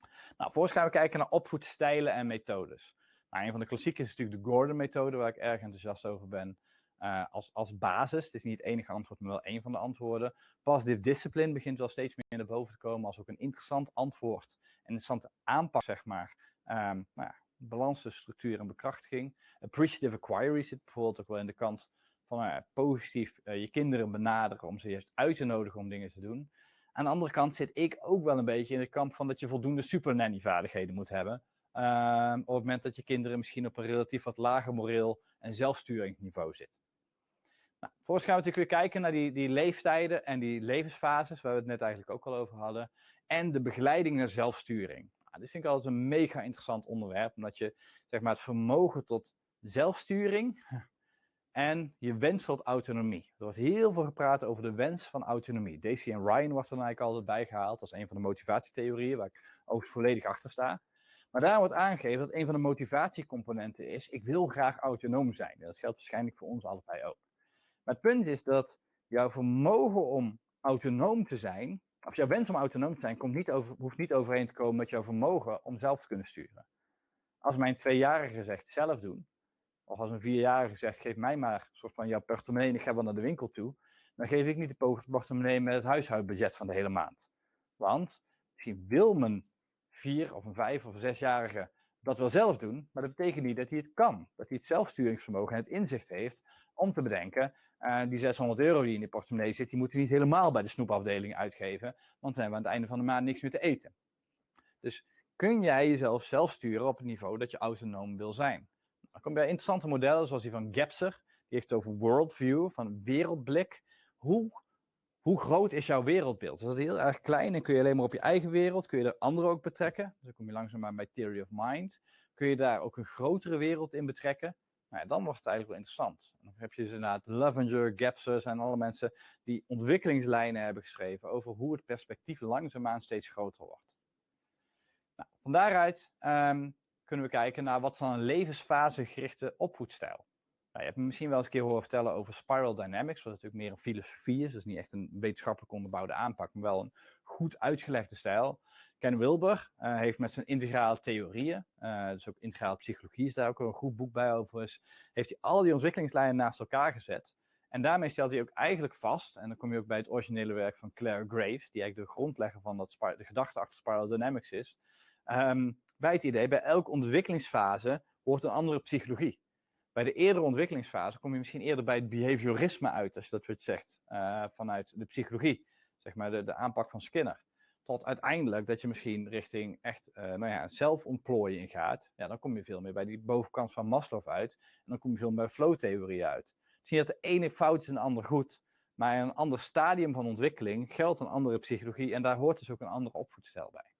Nou, vervolgens gaan we kijken naar opvoedstijlen en methodes. Nou, een van de klassieken is natuurlijk de Gordon-methode, waar ik erg enthousiast over ben. Uh, als, als basis, het is niet het enige antwoord, maar wel een van de antwoorden. Positive discipline begint wel steeds meer naar boven te komen als ook een interessant antwoord. Een interessante aanpak, zeg maar. Um, nou ja, balans tussen structuur en bekrachtiging. Appreciative acquiry zit bijvoorbeeld ook wel in de kant van uh, positief uh, je kinderen benaderen om ze juist uit te nodigen om dingen te doen. Aan de andere kant zit ik ook wel een beetje in de kamp van dat je voldoende super vaardigheden moet hebben. Um, op het moment dat je kinderen misschien op een relatief wat lager moreel en zelfsturingsniveau zit. Nou, vervolgens gaan we natuurlijk weer kijken naar die, die leeftijden en die levensfases, waar we het net eigenlijk ook al over hadden. En de begeleiding naar zelfsturing. Nou, dit vind ik altijd een mega interessant onderwerp, omdat je zeg maar, het vermogen tot zelfsturing en je wens tot autonomie. Er wordt heel veel gepraat over de wens van autonomie. Daisy en Ryan wordt er eigenlijk altijd bijgehaald als een van de motivatietheorieën, waar ik ook volledig achter sta. Maar daar wordt aangegeven dat een van de motivatiecomponenten is, ik wil graag autonoom zijn. Dat geldt waarschijnlijk voor ons allebei ook. Maar het punt is dat jouw vermogen om autonoom te zijn, of jouw wens om autonoom te zijn, komt niet over, hoeft niet overeen te komen met jouw vermogen om zelf te kunnen sturen. Als mijn tweejarige zegt zelf doen, of als een vierjarige zegt geef mij maar een soort van jouw portemonnee en ik ga wel naar de winkel toe, dan geef ik niet de portemonnee met het huishoudbudget van de hele maand. Want misschien wil mijn vier of een vijf of een zesjarige dat wel zelf doen, maar dat betekent niet dat hij het kan. Dat hij het zelfsturingsvermogen en het inzicht heeft om te bedenken, uh, die 600 euro die in de portemonnee zit, die moeten niet helemaal bij de snoepafdeling uitgeven, want dan hebben we aan het einde van de maand niks meer te eten. Dus kun jij jezelf zelf sturen op het niveau dat je autonoom wil zijn? Dan kom je bij interessante modellen zoals die van Gapser, die heeft het over worldview, van wereldblik. Hoe, hoe groot is jouw wereldbeeld? Is dat heel erg klein en kun je alleen maar op je eigen wereld, kun je er anderen ook betrekken? Dus dan kom je langzaamaan bij Theory of Mind. Kun je daar ook een grotere wereld in betrekken? Nou ja, dan wordt het eigenlijk wel interessant. Dan heb je dus inderdaad Levenger, Gapser, zijn alle mensen die ontwikkelingslijnen hebben geschreven over hoe het perspectief langzaamaan steeds groter wordt. Nou, van daaruit um, kunnen we kijken naar wat dan een levensfasegerichte opvoedstijl. Nou, je hebt me misschien wel eens een keer horen vertellen over spiral dynamics, wat natuurlijk meer een filosofie is. Dus niet echt een wetenschappelijk onderbouwde aanpak, maar wel een goed uitgelegde stijl. Ken Wilber uh, heeft met zijn integrale theorieën, uh, dus ook integrale psychologie is daar ook een goed boek bij overigens, heeft hij al die ontwikkelingslijnen naast elkaar gezet. En daarmee stelt hij ook eigenlijk vast, en dan kom je ook bij het originele werk van Claire Graves, die eigenlijk de grondlegger van dat de gedachte achter Spiral Dynamics is, um, bij het idee, bij elke ontwikkelingsfase hoort een andere psychologie. Bij de eerdere ontwikkelingsfase kom je misschien eerder bij het behaviorisme uit, als je dat wat zegt, uh, vanuit de psychologie, zeg maar de, de aanpak van Skinner. Tot uiteindelijk dat je misschien richting echt uh, nou ja, zelfontplooiing gaat. Ja, dan kom je veel meer bij die bovenkant van Maslow uit. En dan kom je veel meer bij flow-theorie uit. Zie je dat de ene fout is en de ander goed. Maar in een ander stadium van ontwikkeling geldt een andere psychologie. En daar hoort dus ook een andere opvoedstijl bij.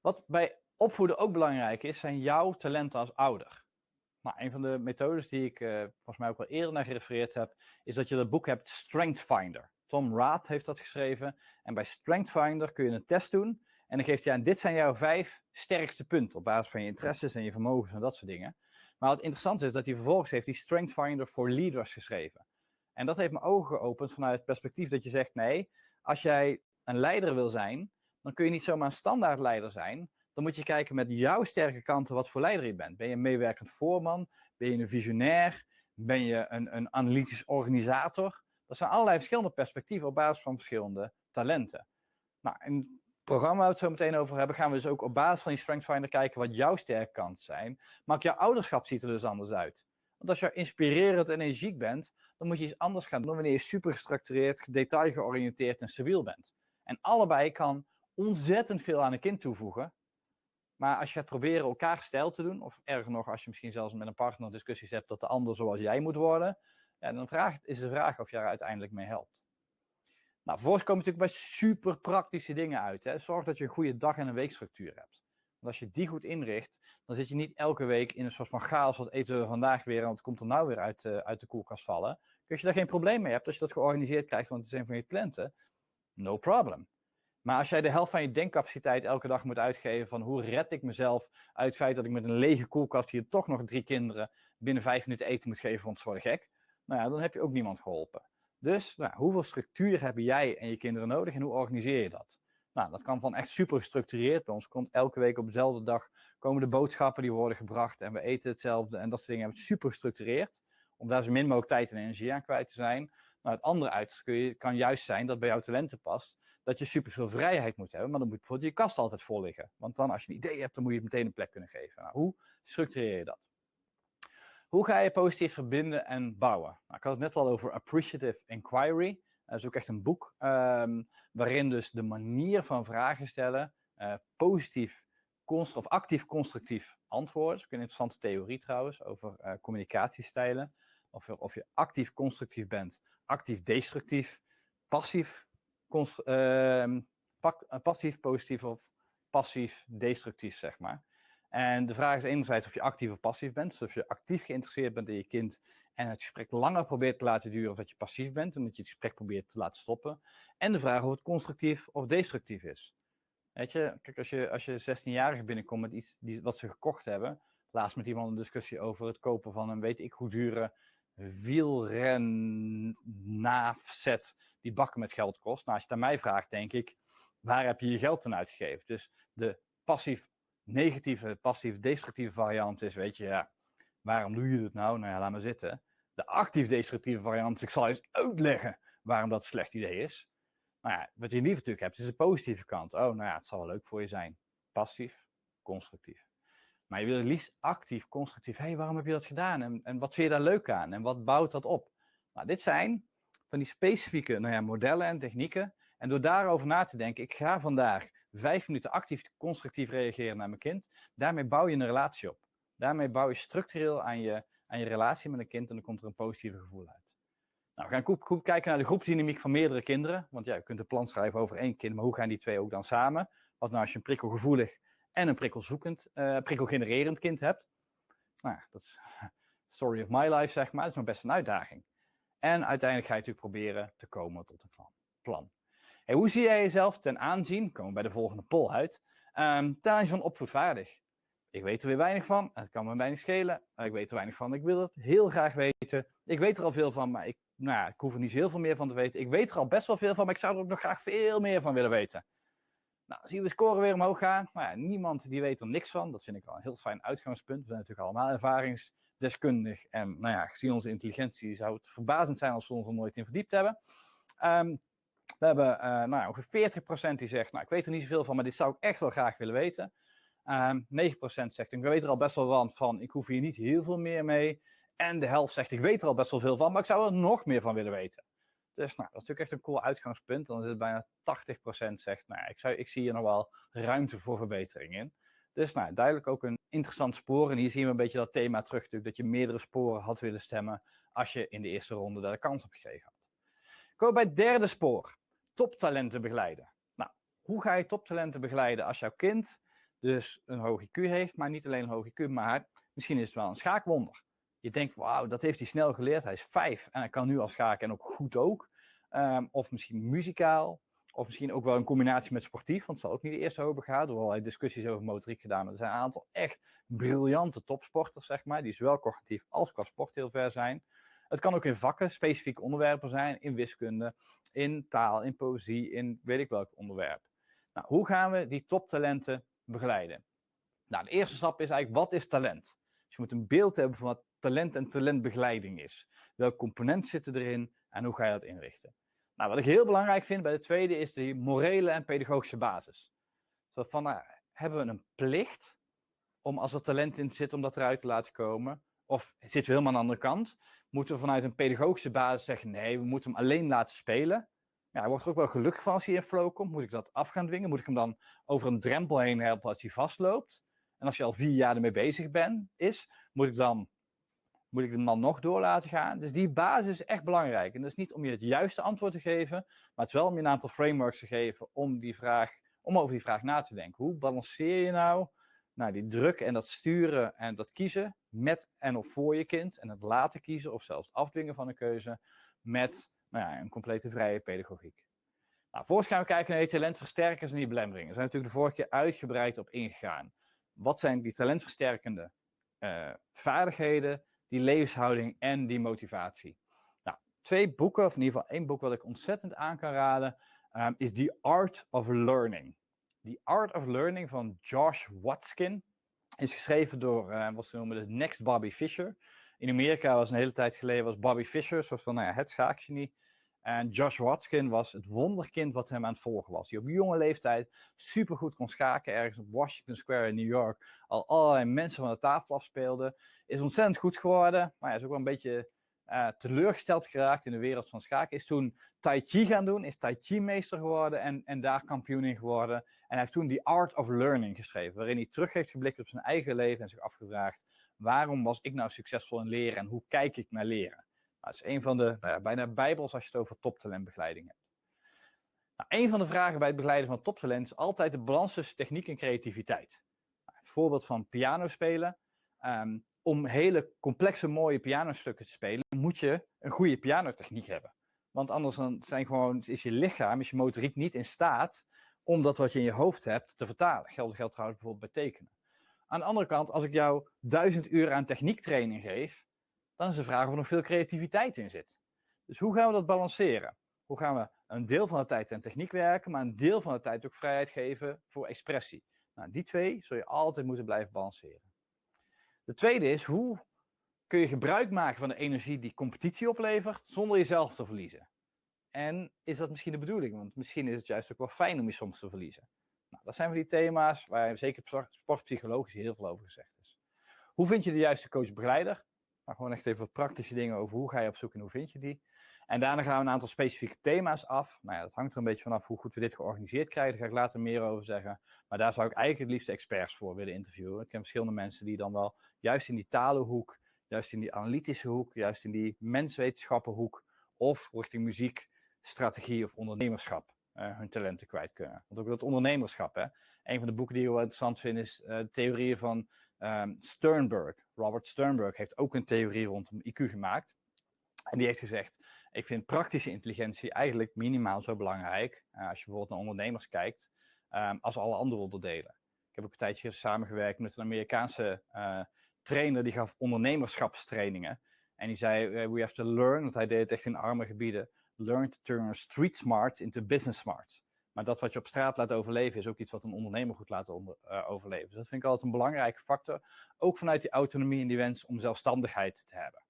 Wat bij opvoeden ook belangrijk is, zijn jouw talenten als ouder. Nou, een van de methodes die ik uh, volgens mij ook wel eerder naar gerefereerd heb, is dat je dat boek hebt Strength Finder. Tom Raad heeft dat geschreven. En bij Strength Finder kun je een test doen. En dan geeft hij aan, dit zijn jouw vijf sterkste punten op basis van je interesses en je vermogens en dat soort dingen. Maar wat interessant is, dat hij vervolgens heeft die Strength Finder for Leaders geschreven. En dat heeft mijn ogen geopend vanuit het perspectief dat je zegt, nee, als jij een leider wil zijn, dan kun je niet zomaar een standaard leider zijn. Dan moet je kijken met jouw sterke kanten wat voor leider je bent. Ben je een meewerkend voorman? Ben je een visionair? Ben je een, een analytisch organisator? Dat zijn allerlei verschillende perspectieven op basis van verschillende talenten. Nou, in het programma waar we het zo meteen over hebben, gaan we dus ook op basis van die Strength Finder kijken wat jouw sterke kanten zijn. Maar ook jouw ouderschap ziet er dus anders uit. Want als je inspirerend en energiek bent, dan moet je iets anders gaan doen wanneer je super gestructureerd, detailgeoriënteerd en stabiel bent. En allebei kan ontzettend veel aan een kind toevoegen. Maar als je gaat proberen elkaar stijl te doen, of erger nog, als je misschien zelfs met een partner discussies hebt dat de ander zoals jij moet worden, ja, dan vraag, is de vraag of je er uiteindelijk mee helpt. Nou, vervolgens komen natuurlijk bij super praktische dingen uit. Hè. Zorg dat je een goede dag- en een weekstructuur hebt. Want als je die goed inricht, dan zit je niet elke week in een soort van chaos. Wat eten we vandaag weer en wat komt er nou weer uit, uh, uit de koelkast vallen? Als je daar geen probleem mee hebt, als je dat georganiseerd krijgt, want het een van je klanten, no problem. Maar als jij de helft van je denkcapaciteit elke dag moet uitgeven van hoe red ik mezelf uit het feit dat ik met een lege koelkast hier toch nog drie kinderen binnen vijf minuten eten moet geven, want ze worden gek nou ja, dan heb je ook niemand geholpen. Dus nou, hoeveel structuur hebben jij en je kinderen nodig en hoe organiseer je dat? Nou, dat kan van echt super gestructureerd. Bij ons komt elke week op dezelfde dag komen de boodschappen die worden gebracht en we eten hetzelfde en dat soort dingen. Hebben super gestructureerd, om daar zo min mogelijk tijd en energie aan kwijt te zijn. Nou, het andere uit kan juist zijn dat bij jouw talenten past, dat je super veel vrijheid moet hebben, maar dan moet bijvoorbeeld je kast altijd vol liggen. Want dan als je een idee hebt, dan moet je het meteen een plek kunnen geven. Nou, hoe structureer je dat? Hoe ga je positief verbinden en bouwen? Nou, ik had het net al over Appreciative Inquiry. Dat is ook echt een boek um, waarin dus de manier van vragen stellen uh, positief of actief constructief antwoorden. Dat is ook een interessante theorie trouwens over uh, communicatiestijlen. Of je, of je actief constructief bent, actief destructief, passief, uh, passief positief of passief destructief, zeg maar. En de vraag is enerzijds of je actief of passief bent. Dus of je actief geïnteresseerd bent in je kind en het gesprek langer probeert te laten duren of dat je passief bent en dat je het gesprek probeert te laten stoppen. En de vraag of het constructief of destructief is. Weet je, kijk, als je, als je 16-jarigen binnenkomt met iets die, wat ze gekocht hebben, laatst met iemand een discussie over het kopen van een weet ik hoe dure wielrennaafset die bakken met geld kost. Nou, als je het aan mij vraagt, denk ik, waar heb je je geld aan uitgegeven? Dus de passief negatieve, passief, destructieve variant is, weet je, ja, waarom doe je het nou? Nou ja, laat maar zitten. De actief-destructieve variant ik zal eens uitleggen waarom dat een slecht idee is. Nou ja, wat je liever natuurlijk hebt, is de positieve kant. Oh, nou ja, het zal wel leuk voor je zijn. Passief, constructief. Maar je wil het liefst actief, constructief. Hé, hey, waarom heb je dat gedaan? En, en wat vind je daar leuk aan? En wat bouwt dat op? Nou, dit zijn van die specifieke nou ja, modellen en technieken. En door daarover na te denken, ik ga vandaag vijf minuten actief constructief reageren naar mijn kind. Daarmee bouw je een relatie op. Daarmee bouw je structureel aan je, aan je relatie met een kind en dan komt er een positieve gevoel uit. Nou, we gaan goed, goed kijken naar de groepsdynamiek van meerdere kinderen. Want ja, je kunt een plan schrijven over één kind, maar hoe gaan die twee ook dan samen? Wat nou als je een prikkelgevoelig en een prikkelzoekend, uh, prikkelgenererend kind hebt? Nou, dat is story of my life, zeg maar. Dat is nog best een uitdaging. En uiteindelijk ga je natuurlijk proberen te komen tot een plan. Hoe zie jij jezelf ten aanzien, komen we bij de volgende poll uit, um, ten aanzien van opvoedvaardig? Ik weet er weer weinig van, het kan me weinig schelen. Ik weet er weinig van, ik wil het heel graag weten. Ik weet er al veel van, maar ik, nou ja, ik hoef er niet heel veel meer van te weten. Ik weet er al best wel veel van, maar ik zou er ook nog graag veel meer van willen weten. Nou, zien we scoren weer omhoog gaan. Nou ja, niemand die weet er niks van. Dat vind ik wel een heel fijn uitgangspunt. We zijn natuurlijk allemaal ervaringsdeskundig. En nou ja, gezien onze intelligentie zou het verbazend zijn als we ons er nooit in verdiept hebben. Um, we hebben uh, nou ongeveer 40% die zegt, nou ik weet er niet zoveel van, maar dit zou ik echt wel graag willen weten. Um, ehm, 9% zegt, ik weet er al best wel van, van, ik hoef hier niet heel veel meer mee. En de helft zegt, ik weet er al best wel veel van, maar ik zou er nog meer van willen weten. Dus nou, dat is natuurlijk echt een cool uitgangspunt. Dan is het bijna 80% zegt, nou, ik, zou, ik zie hier nog wel ruimte voor verbetering in. Dus nou, duidelijk ook een interessant spoor. En hier zien we een beetje dat thema terug, dat je meerdere sporen had willen stemmen als je in de eerste ronde daar de kans op gekregen had. Kom bij het derde spoor, toptalenten begeleiden. Nou, hoe ga je toptalenten begeleiden als jouw kind dus een hoog IQ heeft, maar niet alleen een hoog IQ, maar misschien is het wel een schaakwonder. Je denkt, wauw, dat heeft hij snel geleerd. Hij is vijf en hij kan nu al schaken en ook goed ook. Ehm, of misschien muzikaal. Of misschien ook wel een combinatie met sportief, want het zal ook niet de eerste hoop gaan. Worden discussies over motoriek gedaan. Maar er zijn een aantal echt briljante topsporters, zeg maar, die zowel cognitief als qua sport heel ver zijn. Het kan ook in vakken, specifieke onderwerpen zijn, in wiskunde, in taal, in poëzie, in weet ik welk onderwerp. Nou, hoe gaan we die toptalenten begeleiden? Nou, de eerste stap is eigenlijk, wat is talent? Dus je moet een beeld hebben van wat talent en talentbegeleiding is. Welke componenten zitten erin en hoe ga je dat inrichten? Nou, wat ik heel belangrijk vind bij de tweede is de morele en pedagogische basis. Zo van, nou, hebben we een plicht om als er talent in zit om dat eruit te laten komen? Of zitten we helemaal aan de andere kant? Moeten we vanuit een pedagogische basis zeggen, nee, we moeten hem alleen laten spelen? Ja, hij wordt er ook wel gelukkig van als hij in flow komt. Moet ik dat af gaan dwingen? Moet ik hem dan over een drempel heen helpen als hij vastloopt? En als je al vier jaar ermee bezig bent, is, moet ik dan moet ik hem dan nog door laten gaan? Dus die basis is echt belangrijk. En dat is niet om je het juiste antwoord te geven, maar het is wel om je een aantal frameworks te geven om, die vraag, om over die vraag na te denken. Hoe balanceer je nou, nou die druk en dat sturen en dat kiezen met en of voor je kind en het laten kiezen of zelfs afdwingen van een keuze met nou ja, een complete vrije pedagogiek. Nou, vervolgens gaan we kijken naar die talentversterkers en die belemmeringen. Daar zijn we natuurlijk de vorige keer uitgebreid op ingegaan. Wat zijn die talentversterkende uh, vaardigheden? die levenshouding en die motivatie. Nou, twee boeken, of in ieder geval één boek wat ik ontzettend aan kan raden, um, is The Art of Learning. The Art of Learning van Josh Watkin is geschreven door uh, wat ze noemen de Next Bobby Fischer. In Amerika was een hele tijd geleden was Bobby Fischer, zoals van nou ja, het schaakgenie. En Josh Watkin was het wonderkind wat hem aan het volgen was. Die op jonge leeftijd supergoed kon schaken. Ergens op Washington Square in New York. Al allerlei mensen van de tafel afspeelde. Is ontzettend goed geworden. Maar hij is ook wel een beetje uh, teleurgesteld geraakt in de wereld van schaken. Is toen Tai Chi gaan doen. Is Tai Chi meester geworden. En, en daar kampioen in geworden. En hij heeft toen The Art of Learning geschreven. Waarin hij terug heeft geblikt op zijn eigen leven. En zich afgevraagd. Waarom was ik nou succesvol in leren? En hoe kijk ik naar leren? Dat is een van de nou ja, bijna bijbels als je het over toptalentbegeleiding hebt. Nou, een van de vragen bij het begeleiden van toptalent is altijd de balans tussen techniek en creativiteit. Nou, een voorbeeld van piano spelen. Um, om hele complexe, mooie pianostukken te spelen, moet je een goede pianotechniek hebben. Want anders dan zijn gewoon, is je lichaam, is je motoriek niet in staat om dat wat je in je hoofd hebt te vertalen. Geldt, geldt trouwens bijvoorbeeld bij tekenen. Aan de andere kant, als ik jou duizend uur aan techniektraining geef, dan is de vraag of er nog veel creativiteit in zit. Dus hoe gaan we dat balanceren? Hoe gaan we een deel van de tijd aan techniek werken, maar een deel van de tijd ook vrijheid geven voor expressie? Nou, die twee zul je altijd moeten blijven balanceren. De tweede is, hoe kun je gebruik maken van de energie die competitie oplevert, zonder jezelf te verliezen? En is dat misschien de bedoeling? Want misschien is het juist ook wel fijn om je soms te verliezen. Nou, dat zijn van die thema's waar zeker sportpsychologisch heel veel over gezegd is. Hoe vind je de juiste coach-begeleider? Maar gewoon echt even wat praktische dingen over hoe ga je op zoek en hoe vind je die. En daarna gaan we een aantal specifieke thema's af. Nou ja, dat hangt er een beetje vanaf hoe goed we dit georganiseerd krijgen. Daar ga ik later meer over zeggen. Maar daar zou ik eigenlijk het liefst experts voor willen interviewen. Ik ken verschillende mensen die dan wel juist in die talenhoek, juist in die analytische hoek, juist in die menswetenschappenhoek of richting muziek, strategie of ondernemerschap uh, hun talenten kwijt kunnen. Want ook dat ondernemerschap, hè. Een van de boeken die ik wel interessant vind is uh, theorieën van um, Sternberg. Robert Sternberg heeft ook een theorie rondom IQ gemaakt. En die heeft gezegd, ik vind praktische intelligentie eigenlijk minimaal zo belangrijk, uh, als je bijvoorbeeld naar ondernemers kijkt, um, als alle andere onderdelen. Ik heb ook een tijdje samengewerkt met een Amerikaanse trainer die gaf ondernemerschapstrainingen. En die zei, we have to learn, want hij deed het echt in arme gebieden, learn to turn street smarts into business smarts. Maar dat wat je op straat laat overleven, is ook iets wat een ondernemer goed laat uh, overleven. Dus dat vind ik altijd een belangrijke factor. Ook vanuit die autonomie en die wens om zelfstandigheid te hebben.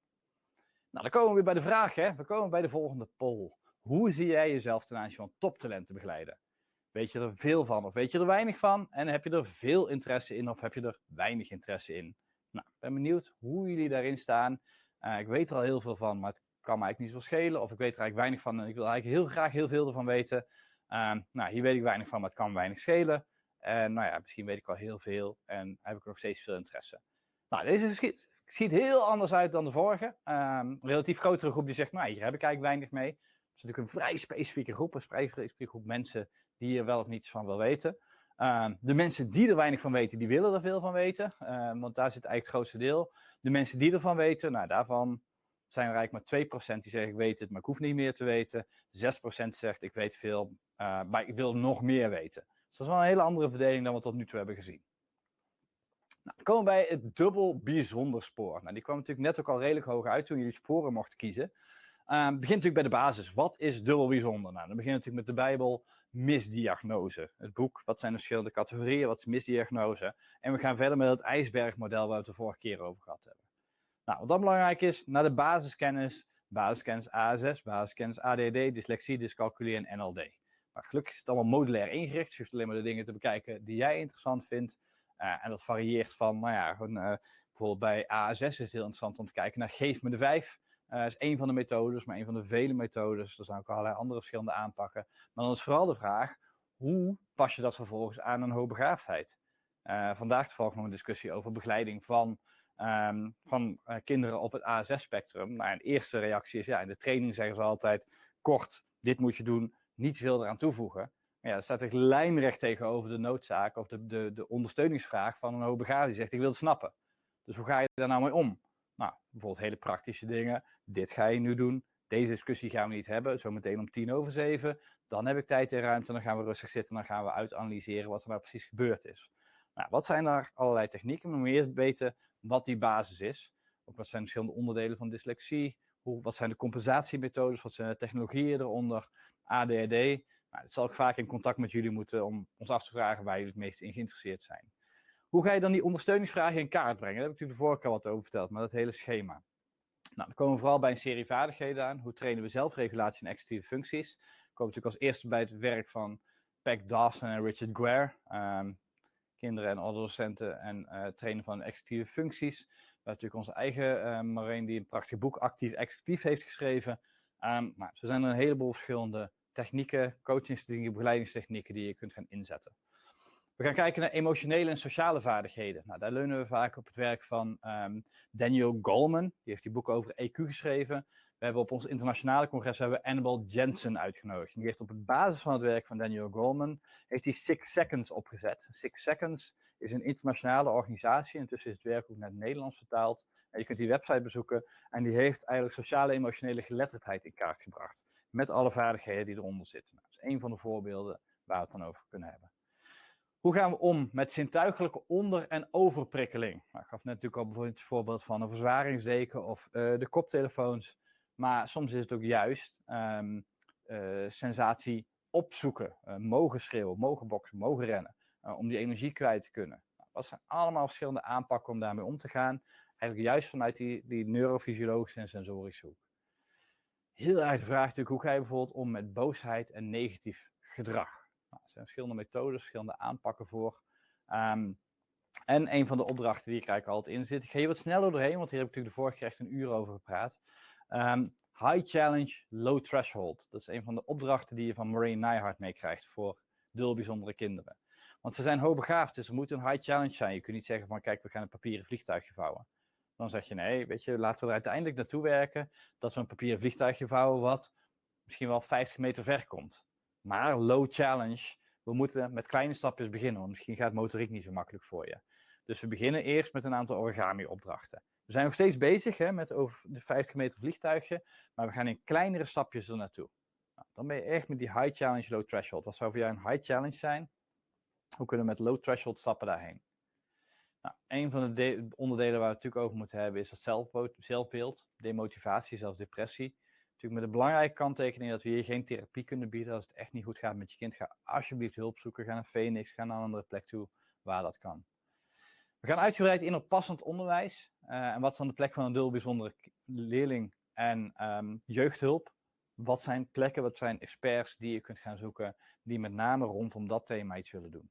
Nou, dan komen we weer bij de vraag, hè. We komen bij de volgende poll. Hoe zie jij jezelf ten aanzien van toptalenten begeleiden? Weet je er veel van of weet je er weinig van? En heb je er veel interesse in of heb je er weinig interesse in? Nou, ik ben benieuwd hoe jullie daarin staan. Uh, ik weet er al heel veel van, maar het kan me eigenlijk niet zo schelen, of ik weet er eigenlijk weinig van en ik wil eigenlijk heel graag heel veel ervan weten. Ehm, nou, hier weet ik weinig van, maar het kan weinig schelen. En nou ja, misschien weet ik wel heel veel en heb ik nog steeds veel interesse. Nou, deze ziet, heel anders uit dan de vorige. Um, een relatief grotere groep die zegt, nou, hier heb ik eigenlijk weinig mee. Het is natuurlijk een vrij specifieke groep, een specifieke groep mensen die er wel of niets van wil weten. Ehm, de mensen die er weinig van weten, die willen er veel van weten, ehm, want daar zit eigenlijk het grootste deel. De mensen die ervan weten, nou daarvan zijn er eigenlijk maar 2% die zeggen ik weet het, maar ik hoef niet meer te weten. 6% zegt ik weet veel, uh, maar ik wil nog meer weten. Dus dat is wel een hele andere verdeling dan we tot nu toe hebben gezien. Nou, dan komen we bij het dubbel bijzonder spoor. Nou, die kwam natuurlijk net ook al redelijk hoog uit toen jullie sporen mochten kiezen. Uh, begint natuurlijk bij de basis. Wat is dubbel bijzonder? Nou, dan beginnen we natuurlijk met de Bijbel, misdiagnose. Het boek, wat zijn de verschillende categorieën, wat is misdiagnose? En we gaan verder met het ijsbergmodel waar we het de vorige keer over gehad hebben. Nou, wat dan belangrijk is, naar de basiskennis, basiskennis ASS, basiskennis ADD, dyslexie, dyscalculie en NLD. Maar gelukkig is het allemaal modulair ingericht, dus je hoeft alleen maar de dingen te bekijken die jij interessant vindt. Uh, en dat varieert van, nou ja, uh, bijvoorbeeld bij ASS is het heel interessant om te kijken naar geef me de vijf. Dat uh, is één van de methodes, maar één van de vele methodes. Er zijn ook allerlei andere verschillende aanpakken. Maar dan is vooral de vraag, hoe pas je dat vervolgens aan een hoogbegaafdheid? Vandaag toevallig nog een discussie over begeleiding van, um, van uh, kinderen op het ASS-spectrum. Nou, de eerste reactie is, ja, in de training zeggen ze altijd, kort, dit moet je doen, niet veel eraan toevoegen. Maar ja, dat staat echt lijnrecht tegenover de noodzaak of de, de, de ondersteuningsvraag van een hoogbegaafde die zegt, ik wil het snappen. Dus hoe ga je daar nou mee om? Nou, bijvoorbeeld hele praktische dingen. Dit ga je nu doen. Deze discussie gaan we niet hebben. Zometeen om tien over zeven. Dan heb ik tijd en ruimte. Dan gaan we rustig zitten. Dan gaan we uitanalyseren wat er nou precies gebeurd is. Nou, wat zijn daar allerlei technieken? We eerst weten wat die basis is. Ook wat zijn de verschillende onderdelen van dyslexie? Hoe, wat zijn de compensatiemethodes? Wat zijn de technologieën eronder? ADHD. Nou, dat zal ik vaak in contact met jullie moeten om ons af te vragen waar jullie het meest in geïnteresseerd zijn. Hoe ga je dan die ondersteuningsvragen in kaart brengen? Daar heb ik natuurlijk de vorige keer wat over verteld, maar dat hele schema. Nou, dan komen we vooral bij een serie vaardigheden aan. Hoe trainen we zelfregulatie en executieve functies? We komen natuurlijk als eerste bij het werk van Peck Dawson en Richard Guare. Um, kinderen en adolescenten en uh, trainen van executieve functies. We hebben natuurlijk onze eigen uh, Marijn die een prachtig boek Actief Executief heeft geschreven. Um, nou, zo zijn er een heleboel verschillende technieken, coachingstechnieken, begeleidingstechnieken die je kunt gaan inzetten. We gaan kijken naar emotionele en sociale vaardigheden. Nou, daar leunen we vaak op het werk van um, Daniel Goleman. Die heeft die boek over EQ geschreven. We hebben op ons internationale congres hebben we Annabel Jensen uitgenodigd. Die heeft op basis van het werk van Daniel Goleman heeft hij Six Seconds opgezet. Six Seconds is een internationale organisatie. Intussen is het werk ook naar het Nederlands vertaald. En je kunt die website bezoeken. En die heeft eigenlijk sociale emotionele geletterdheid in kaart gebracht. Met alle vaardigheden die eronder zitten. Nou, dat is een van de voorbeelden waar we het dan over kunnen hebben. Hoe gaan we om met zintuigelijke onder- en overprikkeling? Nou, ik gaf net natuurlijk al bijvoorbeeld het voorbeeld van een verzwaringsdeken of uh, de koptelefoons. Maar soms is het ook juist um, uh, sensatie opzoeken, uh, mogen schreeuwen, mogen boksen, mogen rennen. om die energie kwijt te kunnen. Nou, dat zijn allemaal verschillende aanpakken om daarmee om te gaan. Eigenlijk juist vanuit die, die neurofysiologische en sensorische hoek. Heel erg de vraag natuurlijk, hoe ga je bijvoorbeeld om met boosheid en negatief gedrag? Nou, er zijn verschillende methodes, verschillende aanpakken voor. Um, en een van de opdrachten die ik eigenlijk altijd in zit, ik ga hier wat sneller doorheen, want hier heb ik natuurlijk de vorige keer echt een uur over gepraat. Um, high challenge, low threshold. Dat is een van de opdrachten die je van Maureen Nijhart meekrijgt voor dul bijzondere kinderen. Want ze zijn hoogbegaafd, dus er moet een high challenge zijn. Je kunt niet zeggen van kijk, we gaan een papieren vliegtuigje vouwen. Dan zeg je nee, weet je, laten we er uiteindelijk naartoe werken dat we een papieren vliegtuigje vouwen wat misschien wel 50 meter ver komt. Maar low challenge, we moeten met kleine stapjes beginnen, want misschien gaat motoriek niet zo makkelijk voor je. Dus we beginnen eerst met een aantal origami-opdrachten. We zijn nog steeds bezig hè, met over de 50 meter vliegtuigje, maar we gaan in kleinere stapjes er naartoe. Nou, dan ben je echt met die high challenge, low threshold. Wat zou voor jou een high challenge zijn? Hoe kunnen we met low threshold stappen daarheen? Nou, een van de onderdelen waar we het natuurlijk over moeten hebben is het zelfbeeld, demotivatie, zelfs depressie. Natuurlijk met de belangrijke kanttekening dat we hier geen therapie kunnen bieden. Als het echt niet goed gaat met je kind, ga alsjeblieft hulp zoeken. Ga naar Phoenix, ga naar een andere plek toe waar dat kan. We gaan uitgebreid in op passend onderwijs. Uh, en wat is dan de plek van een dul bijzondere leerling en um, jeugdhulp? Wat zijn plekken, wat zijn experts die je kunt gaan zoeken, die met name rondom dat thema iets willen doen?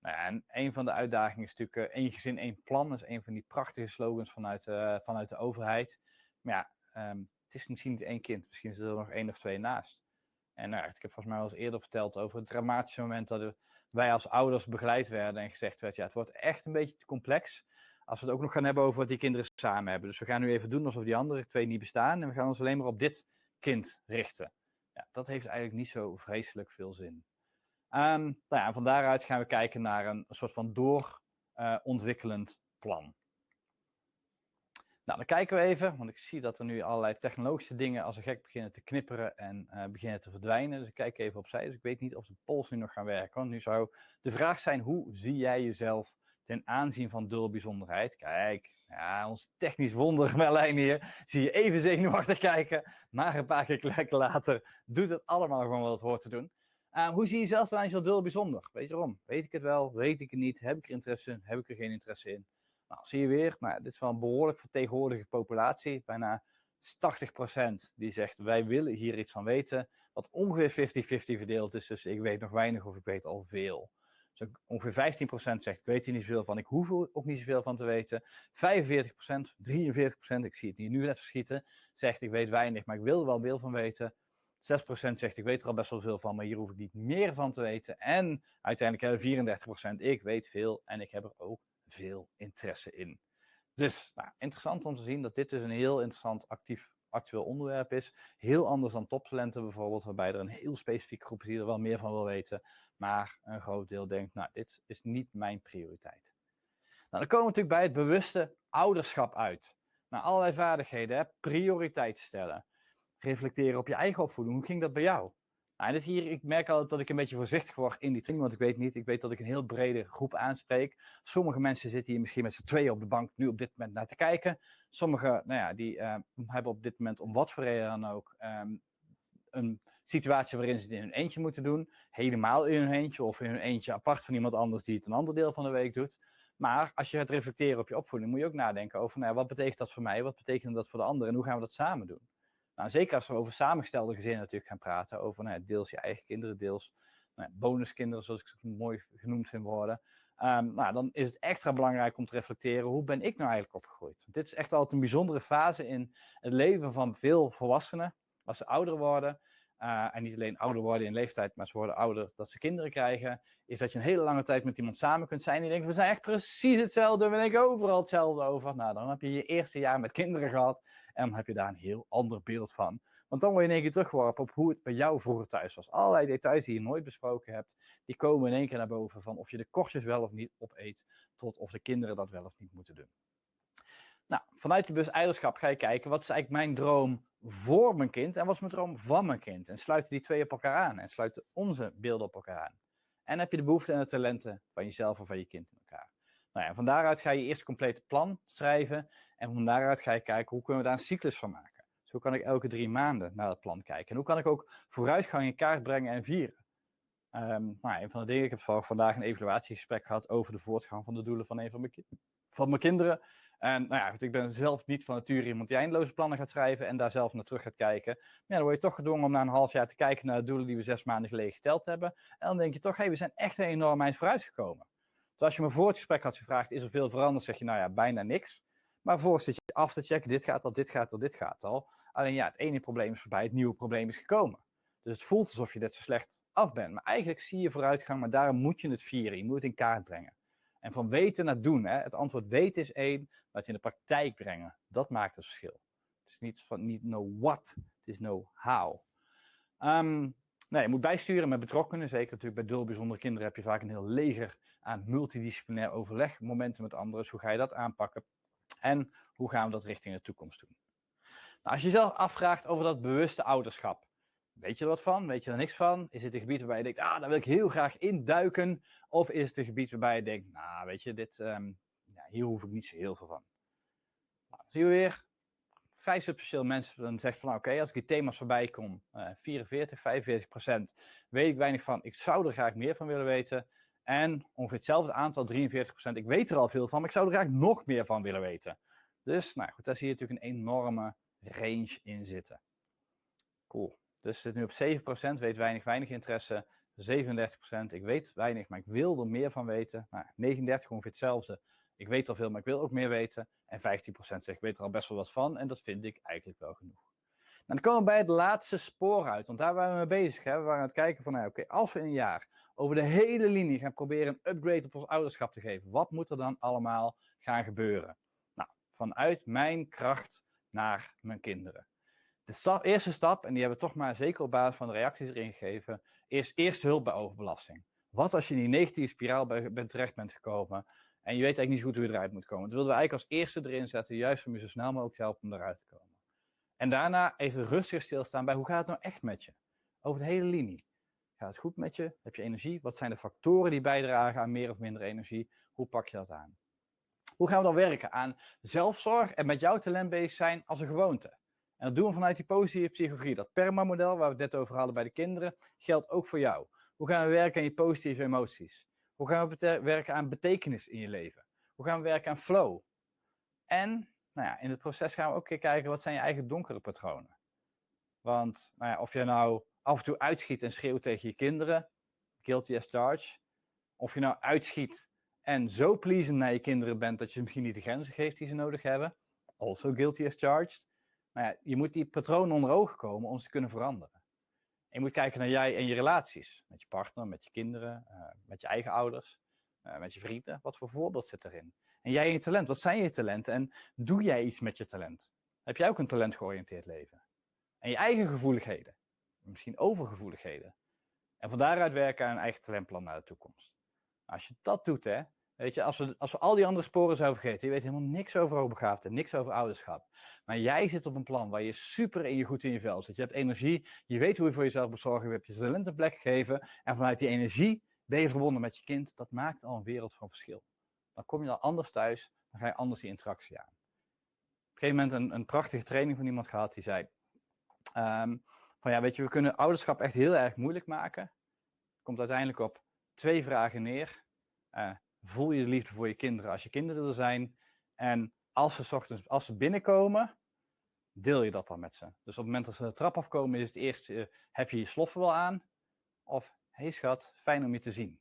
Nou ja, en een van de uitdagingen is natuurlijk uh, één gezin, één plan. Dat is een van die prachtige slogans vanuit, uh, vanuit de overheid. Maar ja, um, het is misschien niet één kind, misschien zit er nog één of twee naast. En nou, ik heb volgens mij al eens eerder verteld over het dramatische moment dat wij als ouders begeleid werden en gezegd werd, ja, het wordt echt een beetje te complex als we het ook nog gaan hebben over wat die kinderen samen hebben. Dus we gaan nu even doen alsof die andere twee niet bestaan en we gaan ons alleen maar op dit kind richten. Ja, dat heeft eigenlijk niet zo vreselijk veel zin. Um, nou ja, van daaruit gaan we kijken naar een, soort van doorontwikkelend plan. Nou, dan kijken we even, want ik zie dat er nu allerlei technologische dingen als een gek beginnen te knipperen en uh, beginnen te verdwijnen. Dus ik kijk even opzij, dus ik weet niet of de pols nu nog gaan werken. Want nu zou de vraag zijn, hoe zie jij jezelf ten aanzien van dubbelbijzonderheid? Kijk, ja, ons technisch wonder Merlijn hier, zie je even zenuwachtig kijken, maar een paar keer later doet het allemaal gewoon wat het hoort te doen. Uh, hoe zie je jezelf ten aanzien van dubbel bijzonder? Weet je waarom? Weet ik het wel? Weet ik het niet? Heb ik er interesse in? Heb ik er geen interesse in? Nou, zie je weer, nou, dit is wel een behoorlijk vertegenwoordige populatie. Bijna 80% die zegt wij willen hier iets van weten. Wat ongeveer 50-50 verdeeld is. Dus ik weet nog weinig of ik weet al veel. Dus ongeveer 15% zegt ik weet hier niet zoveel van. Ik hoef er ook niet zoveel van te weten. 45%, 43%, ik zie het hier nu net verschieten. Zegt ik weet weinig, maar ik wil er wel veel van weten. 6% zegt ik weet er al best wel veel van, maar hier hoef ik niet meer van te weten. En uiteindelijk hebben 34% ik weet veel en ik heb er ook veel interesse in. Dus nou, interessant om te zien dat dit dus een heel interessant actief actueel onderwerp is. Heel anders dan toptalenten bijvoorbeeld, waarbij er een heel specifieke groep die er wel meer van wil weten. Maar een groot deel denkt, nou, dit is niet mijn prioriteit. Nou, dan komen we natuurlijk bij het bewuste ouderschap uit. Nou, allerlei vaardigheden, hè? prioriteit stellen. Reflecteren op je eigen opvoeding. Hoe ging dat bij jou? Nou, dit hier, ik merk altijd dat ik een beetje voorzichtig word in die training, want ik weet niet, ik weet dat ik een heel brede groep aanspreek. Sommige mensen zitten hier misschien met z'n tweeën op de bank nu op dit moment naar te kijken. Sommigen, nou ja, die uh, hebben op dit moment om wat voor reden dan ook um, een situatie waarin ze het in hun eentje moeten doen. Helemaal in hun eentje of in hun eentje apart van iemand anders die het een ander deel van de week doet. Maar als je gaat reflecteren op je opvoeding, moet je ook nadenken over, nou, wat betekent dat voor mij, wat betekent dat voor de ander en hoe gaan we dat samen doen? Nou, zeker als we over samengestelde gezinnen natuurlijk gaan praten, over nou, deels je eigen kinderen, deels nou, bonuskinderen, zoals ik mooi genoemd vind worden. Um, nou, dan is het extra belangrijk om te reflecteren, hoe ben ik nou eigenlijk opgegroeid? Dit is echt altijd een bijzondere fase in het leven van veel volwassenen, als ze ouder worden. Uh, en niet alleen ouder worden in leeftijd, maar ze worden ouder dat ze kinderen krijgen. Is dat je een hele lange tijd met iemand samen kunt zijn. En je denkt, we zijn echt precies hetzelfde. We denken overal hetzelfde over. Nou, dan heb je je eerste jaar met kinderen gehad. En dan heb je daar een heel ander beeld van. Want dan word je in één keer teruggeworpen op hoe het bij jou vroeger thuis was. Allerlei details die je nooit besproken hebt, die komen in één keer naar boven van of je de kortjes wel of niet opeet, tot of de kinderen dat wel of niet moeten doen. Nou, vanuit je bus eiderschap ga je kijken, wat is eigenlijk mijn droom voor mijn kind en wat is mijn droom van mijn kind? En sluiten die twee op elkaar aan en sluiten onze beelden op elkaar aan. En heb je de behoeften en de talenten van jezelf of van je kind in elkaar. Nou ja, van daaruit ga je eerst een complete plan schrijven en van daaruit ga je kijken hoe kunnen we daar een cyclus van maken. Dus hoe kan ik elke drie maanden naar het plan kijken? En hoe kan ik ook vooruitgang in kaart brengen en vieren? Um, nou, een van de dingen, ik heb vandaag een evaluatiegesprek gehad over de voortgang van de doelen van een van mijn, van mijn kinderen. En nou ja, ik ben zelf niet van nature iemand die eindeloze plannen gaat schrijven en daar zelf naar terug gaat kijken. Maar dan word je toch gedwongen om na een half jaar te kijken naar de doelen die we zes maanden geleden gesteld hebben. En dan denk je toch, hé, hey, we zijn echt een enorm eind vooruitgekomen. Dus als je me voor het gesprek had gevraagd, is er veel veranderd? Zeg je, nou ja, bijna niks. Maar vervolgens zit je af te checken, dit gaat al, dit gaat al, dit gaat al. Alleen ja, het ene probleem is voorbij, het nieuwe probleem is gekomen. Dus het voelt alsof je net zo slecht af bent. Maar eigenlijk zie je vooruitgang, maar daarom moet je het vieren. Je moet het in kaart brengen. En van weten naar doen. Hè? Het antwoord weten is één, maar het in de praktijk brengen, dat maakt het verschil. Het is niet van niet know what, het is know how. Um, nee, je moet bijsturen met betrokkenen. Zeker natuurlijk bij dul bijzondere kinderen heb je vaak een heel leger aan multidisciplinair overleg, momenten met anderen. Dus hoe ga je dat aanpakken? En hoe gaan we dat richting de toekomst doen? Nou, als je jezelf afvraagt over dat bewuste ouderschap, weet je er wat van? Weet je er niks van? Is het een gebied waarbij je denkt, ah, daar wil ik heel graag induiken? Of is het een gebied waarbij je denkt, nou, weet je, dit, ja, hier hoef ik niet zo heel veel van. Nou, zie je weer, vijf substantieel mensen dan zeggen van, oké, als ik die thema's voorbij kom, uh, 44, 45 procent, weet ik weinig van. Ik zou er graag meer van willen weten. En ongeveer hetzelfde aantal, 43 procent, ik weet er al veel van, maar ik zou er graag nog meer van willen weten. Dus, nou goed, daar zie je natuurlijk een enorme range in zitten. Cool. Dus zit nu op 7%, weet weinig, weinig interesse. 37%, ik weet weinig, maar ik wil er meer van weten. Nou, 39 ongeveer hetzelfde. Ik weet al veel, maar ik wil ook meer weten. En 15% zegt, ik weet er al best wel wat van. En dat vind ik eigenlijk wel genoeg. dan komen we bij het laatste spoor uit, want daar waren we mee bezig. We waren aan het kijken van, nou, oké, als we in een jaar over de hele linie gaan proberen een upgrade op ons ouderschap te geven, wat moet er dan allemaal gaan gebeuren? Nou, vanuit mijn kracht naar mijn kinderen. De eerste stap, en die hebben we toch maar zeker op basis van de reacties erin gegeven, is eerst hulp bij overbelasting. Wat als je in die negatieve spiraal bent terecht bent gekomen en je weet eigenlijk niet goed hoe je eruit moet komen. Dat wilden we eigenlijk als eerste erin zetten, juist om je zo snel mogelijk te helpen om eruit te komen. En daarna even rustig stilstaan bij hoe gaat het nou echt met je? Over de hele linie. Gaat het goed met je? Heb je energie? Wat zijn de factoren die bijdragen aan meer of minder energie? Hoe pak je dat aan? Hoe gaan we dan werken aan zelfzorg en met jouw talent bezig zijn als een gewoonte? En dat doen we vanuit die positieve psychologie. Dat PERMA-model waar we het net over hadden bij de kinderen, geldt ook voor jou. Hoe gaan we werken aan je positieve emoties? Hoe gaan we werken aan betekenis in je leven? Hoe gaan we werken aan flow? En nou ja, in het proces gaan we ook kijken wat zijn je eigen donkere patronen. Want nou ja, of je nou af en toe uitschiet en schreeuwt tegen je kinderen, guilty as charged. Of je nou uitschiet en zo pleasend naar je kinderen bent dat je misschien niet de grenzen geeft die ze nodig hebben, also guilty as charged. Nou ja, je moet die patronen onder ogen komen om ze te kunnen veranderen. En je moet kijken naar jij en je relaties. Met je partner, met je kinderen, uh, met je eigen ouders, uh, met je vrienden. Wat voor voorbeeld zit erin? En jij en je talent. Wat zijn je talenten? En doe jij iets met je talent? Heb jij ook een talentgeoriënteerd leven? En je eigen gevoeligheden. Misschien overgevoeligheden. En van daaruit werken aan een eigen talentplan naar de toekomst. Als je dat doet, hè, Weet je, als we, als we al die andere sporen zouden vergeten, je weet helemaal niks over hoogbegaafdheid, niks over ouderschap. Maar jij zit op een plan waar je super in je goed in je vel zit. Je hebt energie, je weet hoe je voor jezelf moet zorgen, je hebt je talent een plek gegeven. En vanuit die energie ben je verbonden met je kind. Dat maakt al een wereld van verschil. Dan kom je dan anders thuis, dan ga je anders die interactie aan. Op een gegeven moment een, een prachtige training van iemand gehad die zei: ehm, van ja, weet je, we kunnen ouderschap echt heel erg moeilijk maken. Komt uiteindelijk op twee vragen neer. Uh, voel je de liefde voor je kinderen als je kinderen er zijn. En als ze, ochtends, als ze binnenkomen, deel je dat dan met ze. Dus op het moment dat ze de trap afkomen, is het eerst, uh, heb je je sloffen wel aan? Of, hey schat, fijn om je te zien.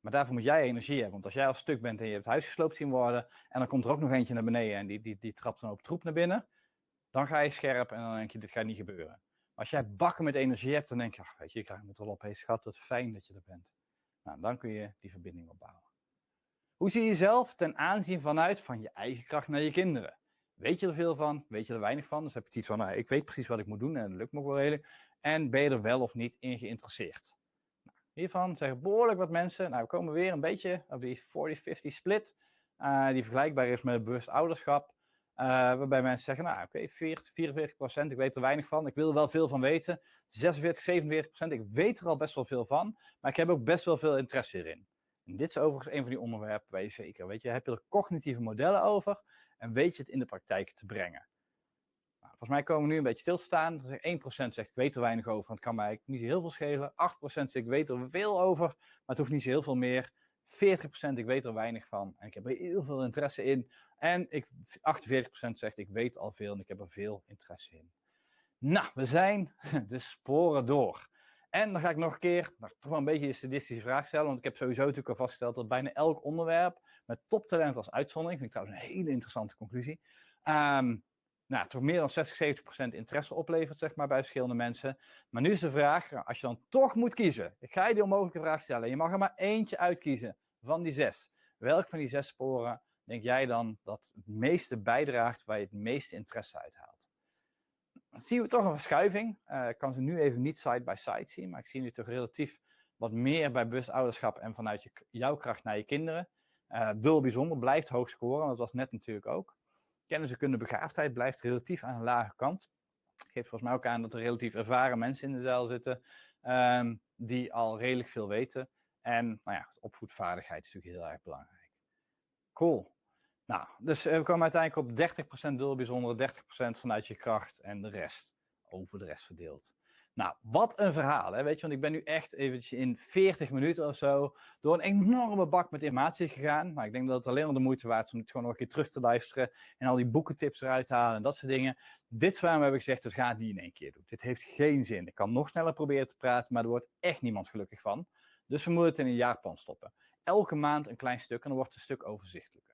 Maar daarvoor moet jij energie hebben. Want als jij al stuk bent en je hebt het huis gesloopt zien worden, en dan komt er ook nog eentje naar beneden en die, die, die trapt dan ook troep naar binnen, dan ga je scherp en dan denk je, dit gaat niet gebeuren. Als jij bakken met energie hebt, dan denk je, ach, weet je, ik krijg het wel op, hey schat, wat fijn dat je er bent. Nou, dan kun je die verbinding opbouwen. Hoe zie je jezelf ten aanzien vanuit van je eigen kracht naar je kinderen? Weet je er veel van? Weet je er weinig van? Dus heb je iets van, nou, ik weet precies wat ik moet doen en dat lukt me ook wel redelijk. En ben je er wel of niet in geïnteresseerd? Nou, hiervan zeggen behoorlijk wat mensen, nou we komen weer een beetje op die 40-50 split, uh, die vergelijkbaar is met bewust ouderschap. Uh, waarbij mensen zeggen, nou oké, okay, 44%, ik weet er weinig van, ik wil er wel veel van weten. 46, 47%, ik weet er al best wel veel van, maar ik heb ook best wel veel interesse erin. En dit is overigens een van die onderwerpen waar je zeker, weet je, heb je er cognitieve modellen over en weet je het in de praktijk te brengen. Nou, volgens mij komen we nu een beetje stilstaan. 1% zegt ik weet er weinig over, want het kan mij niet zo heel veel schelen. 8% zegt ik weet er veel over, maar het hoeft niet zo heel veel meer. 40% ik weet er weinig van en ik heb er heel veel interesse in. En ik, 48% zegt ik weet al veel en ik heb er veel interesse in. Nou, we zijn de sporen door. En dan ga ik nog een keer nou, toch wel een beetje een sadistische vraag stellen. Want ik heb sowieso natuurlijk al vastgesteld dat bijna elk onderwerp met toptalent als uitzondering, vind ik trouwens een hele interessante conclusie, um, nou, toch meer dan 60, 70 procent interesse oplevert, zeg maar, bij verschillende mensen. Maar nu is de vraag, nou, als je dan toch moet kiezen, ik ga je die onmogelijke vraag stellen. Je mag er maar eentje uitkiezen van die zes. Welk van die zes sporen denk jij dan dat het meeste bijdraagt waar je het meeste interesse uit haalt? zien we toch een verschuiving. Uh, ik kan ze nu even niet side by side zien, maar ik zie nu toch relatief wat meer bij bewust ouderschap en vanuit je, jouw kracht naar je kinderen. Uh, bijzonder blijft hoog scoren, dat was net natuurlijk ook. Kennis en kunde begaafdheid blijft relatief aan een lage kant. Geeft volgens mij ook aan dat er relatief ervaren mensen in de zaal zitten um, die al redelijk veel weten. En nou ja, opvoedvaardigheid is natuurlijk heel erg belangrijk. Cool. Nou, dus eh, we komen uiteindelijk op 30% dubbel bijzondere, 30% vanuit je kracht en de rest over de rest verdeeld. Nou, wat een verhaal, hè? weet je, want ik ben nu echt eventjes in 40 minuten of zo door een enorme bak met informatie gegaan. Maar ik denk dat het alleen maar de moeite waard is om het gewoon nog een keer terug te luisteren en al die boekentips eruit te halen en dat soort dingen. Dit waarom heb ik gezegd, dus ga niet in één keer doen. Dit heeft geen zin. Ik kan nog sneller proberen te praten, maar er wordt echt niemand gelukkig van. Dus we moeten het in een jaarplan stoppen. Elke maand een klein stuk en dan wordt het een stuk overzichtelijker.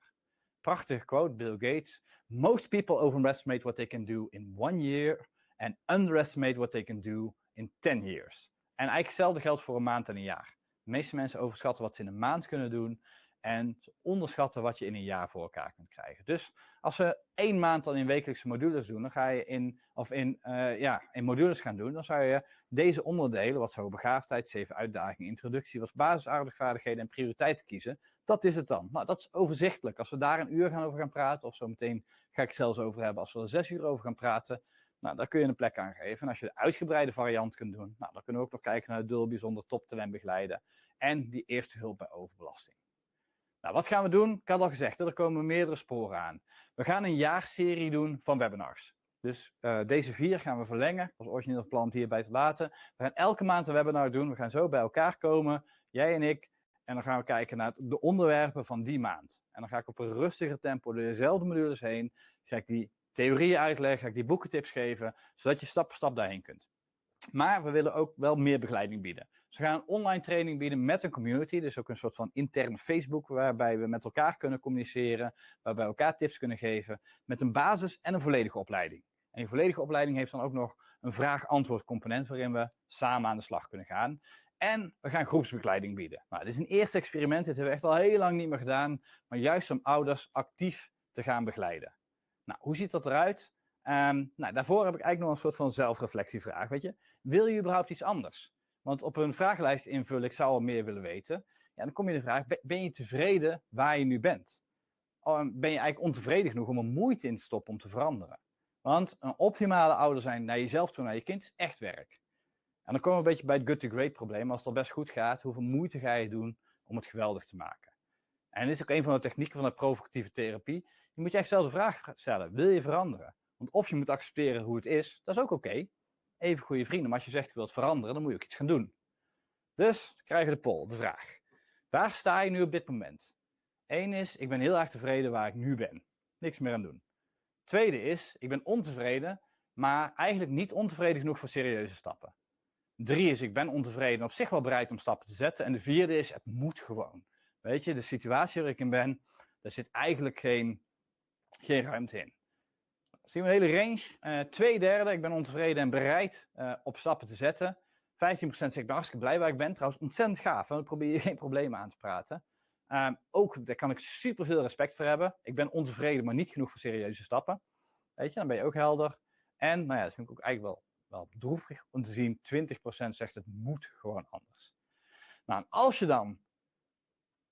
Prachtige quote, Bill Gates. Most people overestimate what they can do in one year and underestimate what they can do in 10 years. En eigenlijk hetzelfde geldt voor een maand en een jaar. De meeste mensen overschatten wat ze in een maand kunnen doen en onderschatten wat je in een jaar voor elkaar kunt krijgen. Dus als we één maand dan in wekelijkse modules doen, dan ga je in, of in, uh, ja, in modules gaan doen, dan zou je deze onderdelen, wat zou begaafdheid, zeven uitdagingen, introductie, wat basisaardigvaardigheden en prioriteiten kiezen. Dat is het dan. Nou, dat is overzichtelijk. Als we daar een uur gaan over gaan praten, of zo meteen ga ik het zelfs over hebben als we er zes uur over gaan praten, nou, daar kun je een plek aan geven. En als je de uitgebreide variant kunt doen, nou, dan kunnen we ook nog kijken naar het dul bijzonder toptalent begeleiden en die eerste hulp bij overbelasting. Nou, wat gaan we doen? Ik had al gezegd, er komen meerdere sporen aan. We gaan een jaarserie doen van webinars. Dus uh, deze vier gaan we verlengen. Was origineel plan hierbij te laten. We gaan elke maand een webinar doen. We gaan zo bij elkaar komen, jij en ik. En dan gaan we kijken naar de onderwerpen van die maand. En dan ga ik op een rustiger tempo door dezelfde modules heen. Ga ik die theorieën uitleggen, ga ik die boekentips geven, zodat je stap voor stap daarheen kunt. Maar we willen ook wel meer begeleiding bieden. Dus we gaan een online training bieden met een community. Dus ook een soort van interne Facebook waarbij we met elkaar kunnen communiceren. Waarbij we elkaar tips kunnen geven. Met een basis en een volledige opleiding. En die volledige opleiding heeft dan ook nog een vraag-antwoord component waarin we samen aan de slag kunnen gaan. En we gaan groepsbegeleiding bieden. Nou, dit is een eerste experiment. Dit hebben we echt al heel lang niet meer gedaan. Maar juist om ouders actief te gaan begeleiden. Nou, hoe ziet dat eruit? Um, nou, daarvoor heb ik eigenlijk nog een soort van zelfreflectievraag. Weet je, wil je überhaupt iets anders? Want op een vragenlijst invullen, ik zou al meer willen weten. Ja, dan kom je de vraag, ben je tevreden waar je nu bent? Ben je eigenlijk ontevreden genoeg om er moeite in te stoppen om te veranderen? Want een optimale ouder zijn naar jezelf toe, naar je kind, is echt werk. En dan komen we een beetje bij het good to great probleem. Als het al best goed gaat, hoeveel moeite ga je doen om het geweldig te maken? En dit is ook een van de technieken van de provocatieve therapie. Je moet je echt zelf de vraag stellen, wil je veranderen? Want of je moet accepteren hoe het is, dat is ook oké. Even goede vrienden, maar als je zegt ik wil het veranderen, dan moet je ook iets gaan doen. Dus krijgen we de poll, de vraag. Waar sta je nu op dit moment? Eén is, ik ben heel erg tevreden waar ik nu ben. Niks meer aan doen. Tweede is, ik ben ontevreden, maar eigenlijk niet ontevreden genoeg voor serieuze stappen. Drie is, ik ben ontevreden, op zich wel bereid om stappen te zetten. En de vierde is, het moet gewoon. Weet je, de situatie waar ik in ben, daar zit eigenlijk geen, geen ruimte in. Zien we een hele range. Uh, twee derde, ik ben ontevreden en bereid uh, op stappen te zetten. 15% zegt, ik ben hartstikke blij waar ik ben. Trouwens, ontzettend gaaf. Dan probeer je geen problemen aan te praten. Um, ook, daar kan ik super veel respect voor hebben. Ik ben ontevreden, maar niet genoeg voor serieuze stappen. Weet je, dan ben je ook helder. En, nou ja, dat vind ik ook eigenlijk wel, wel droevig om te zien. 20% zegt, het moet gewoon anders. Nou, als je dan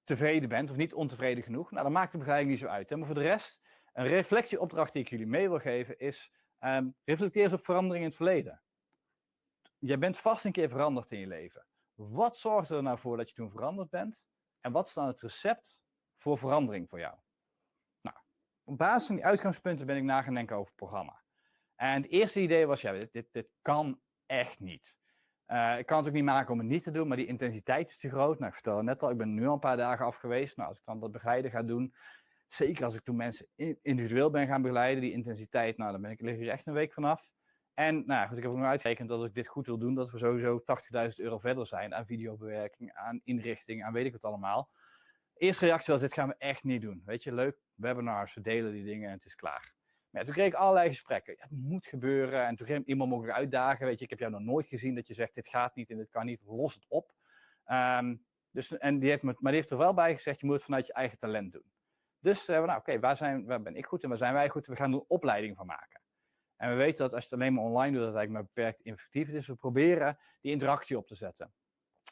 tevreden bent of niet ontevreden genoeg, nou, dan maakt de begeleiding niet zo uit. Hè? Maar voor de rest een reflectieopdracht die ik jullie mee wil geven is, um, reflecteer eens op verandering in het verleden. Jij bent vast een keer veranderd in je leven. Wat zorgde er nou voor dat je toen veranderd bent? En wat is dan het recept voor verandering voor jou? Nou, op basis van die uitgangspunten ben ik na gaan denken over het programma. En het eerste idee was, ja, dit, dit, kan echt niet. Uh, ik kan het ook niet maken om het niet te doen, maar die intensiteit is te groot. Nou, ik vertelde net al, ik ben nu al een paar dagen af geweest. Nou, als ik dan dat begeleiden ga doen, Zeker als ik toen mensen individueel ben gaan begeleiden, die intensiteit, nou dan ben ik, hier echt een week vanaf. En nou goed, ik heb ook nog uitgerekend dat als ik dit goed wil doen, dat we sowieso 80.000 euro verder zijn aan videobewerking, aan inrichting, aan weet ik wat allemaal. Eerste reactie was, dit gaan we echt niet doen. Weet je, leuk, webinars, we delen die dingen en het is klaar. Maar toen kreeg ik allerlei gesprekken. Het moet gebeuren. En toen ging iemand mogelijk uitdagen. Weet je, ik heb jou nog nooit gezien dat je zegt, dit gaat niet en dit kan niet, los het op. Um, dus, en die heeft me, maar die heeft er wel bij gezegd, je moet het vanuit je eigen talent doen. Dus we, nou oké, waar, zijn, waar ben ik goed en waar zijn wij goed? We gaan er een opleiding van maken. En we weten dat als je het alleen maar online doet, dat het eigenlijk maar beperkt effectief is. Dus we proberen die interactie op te zetten.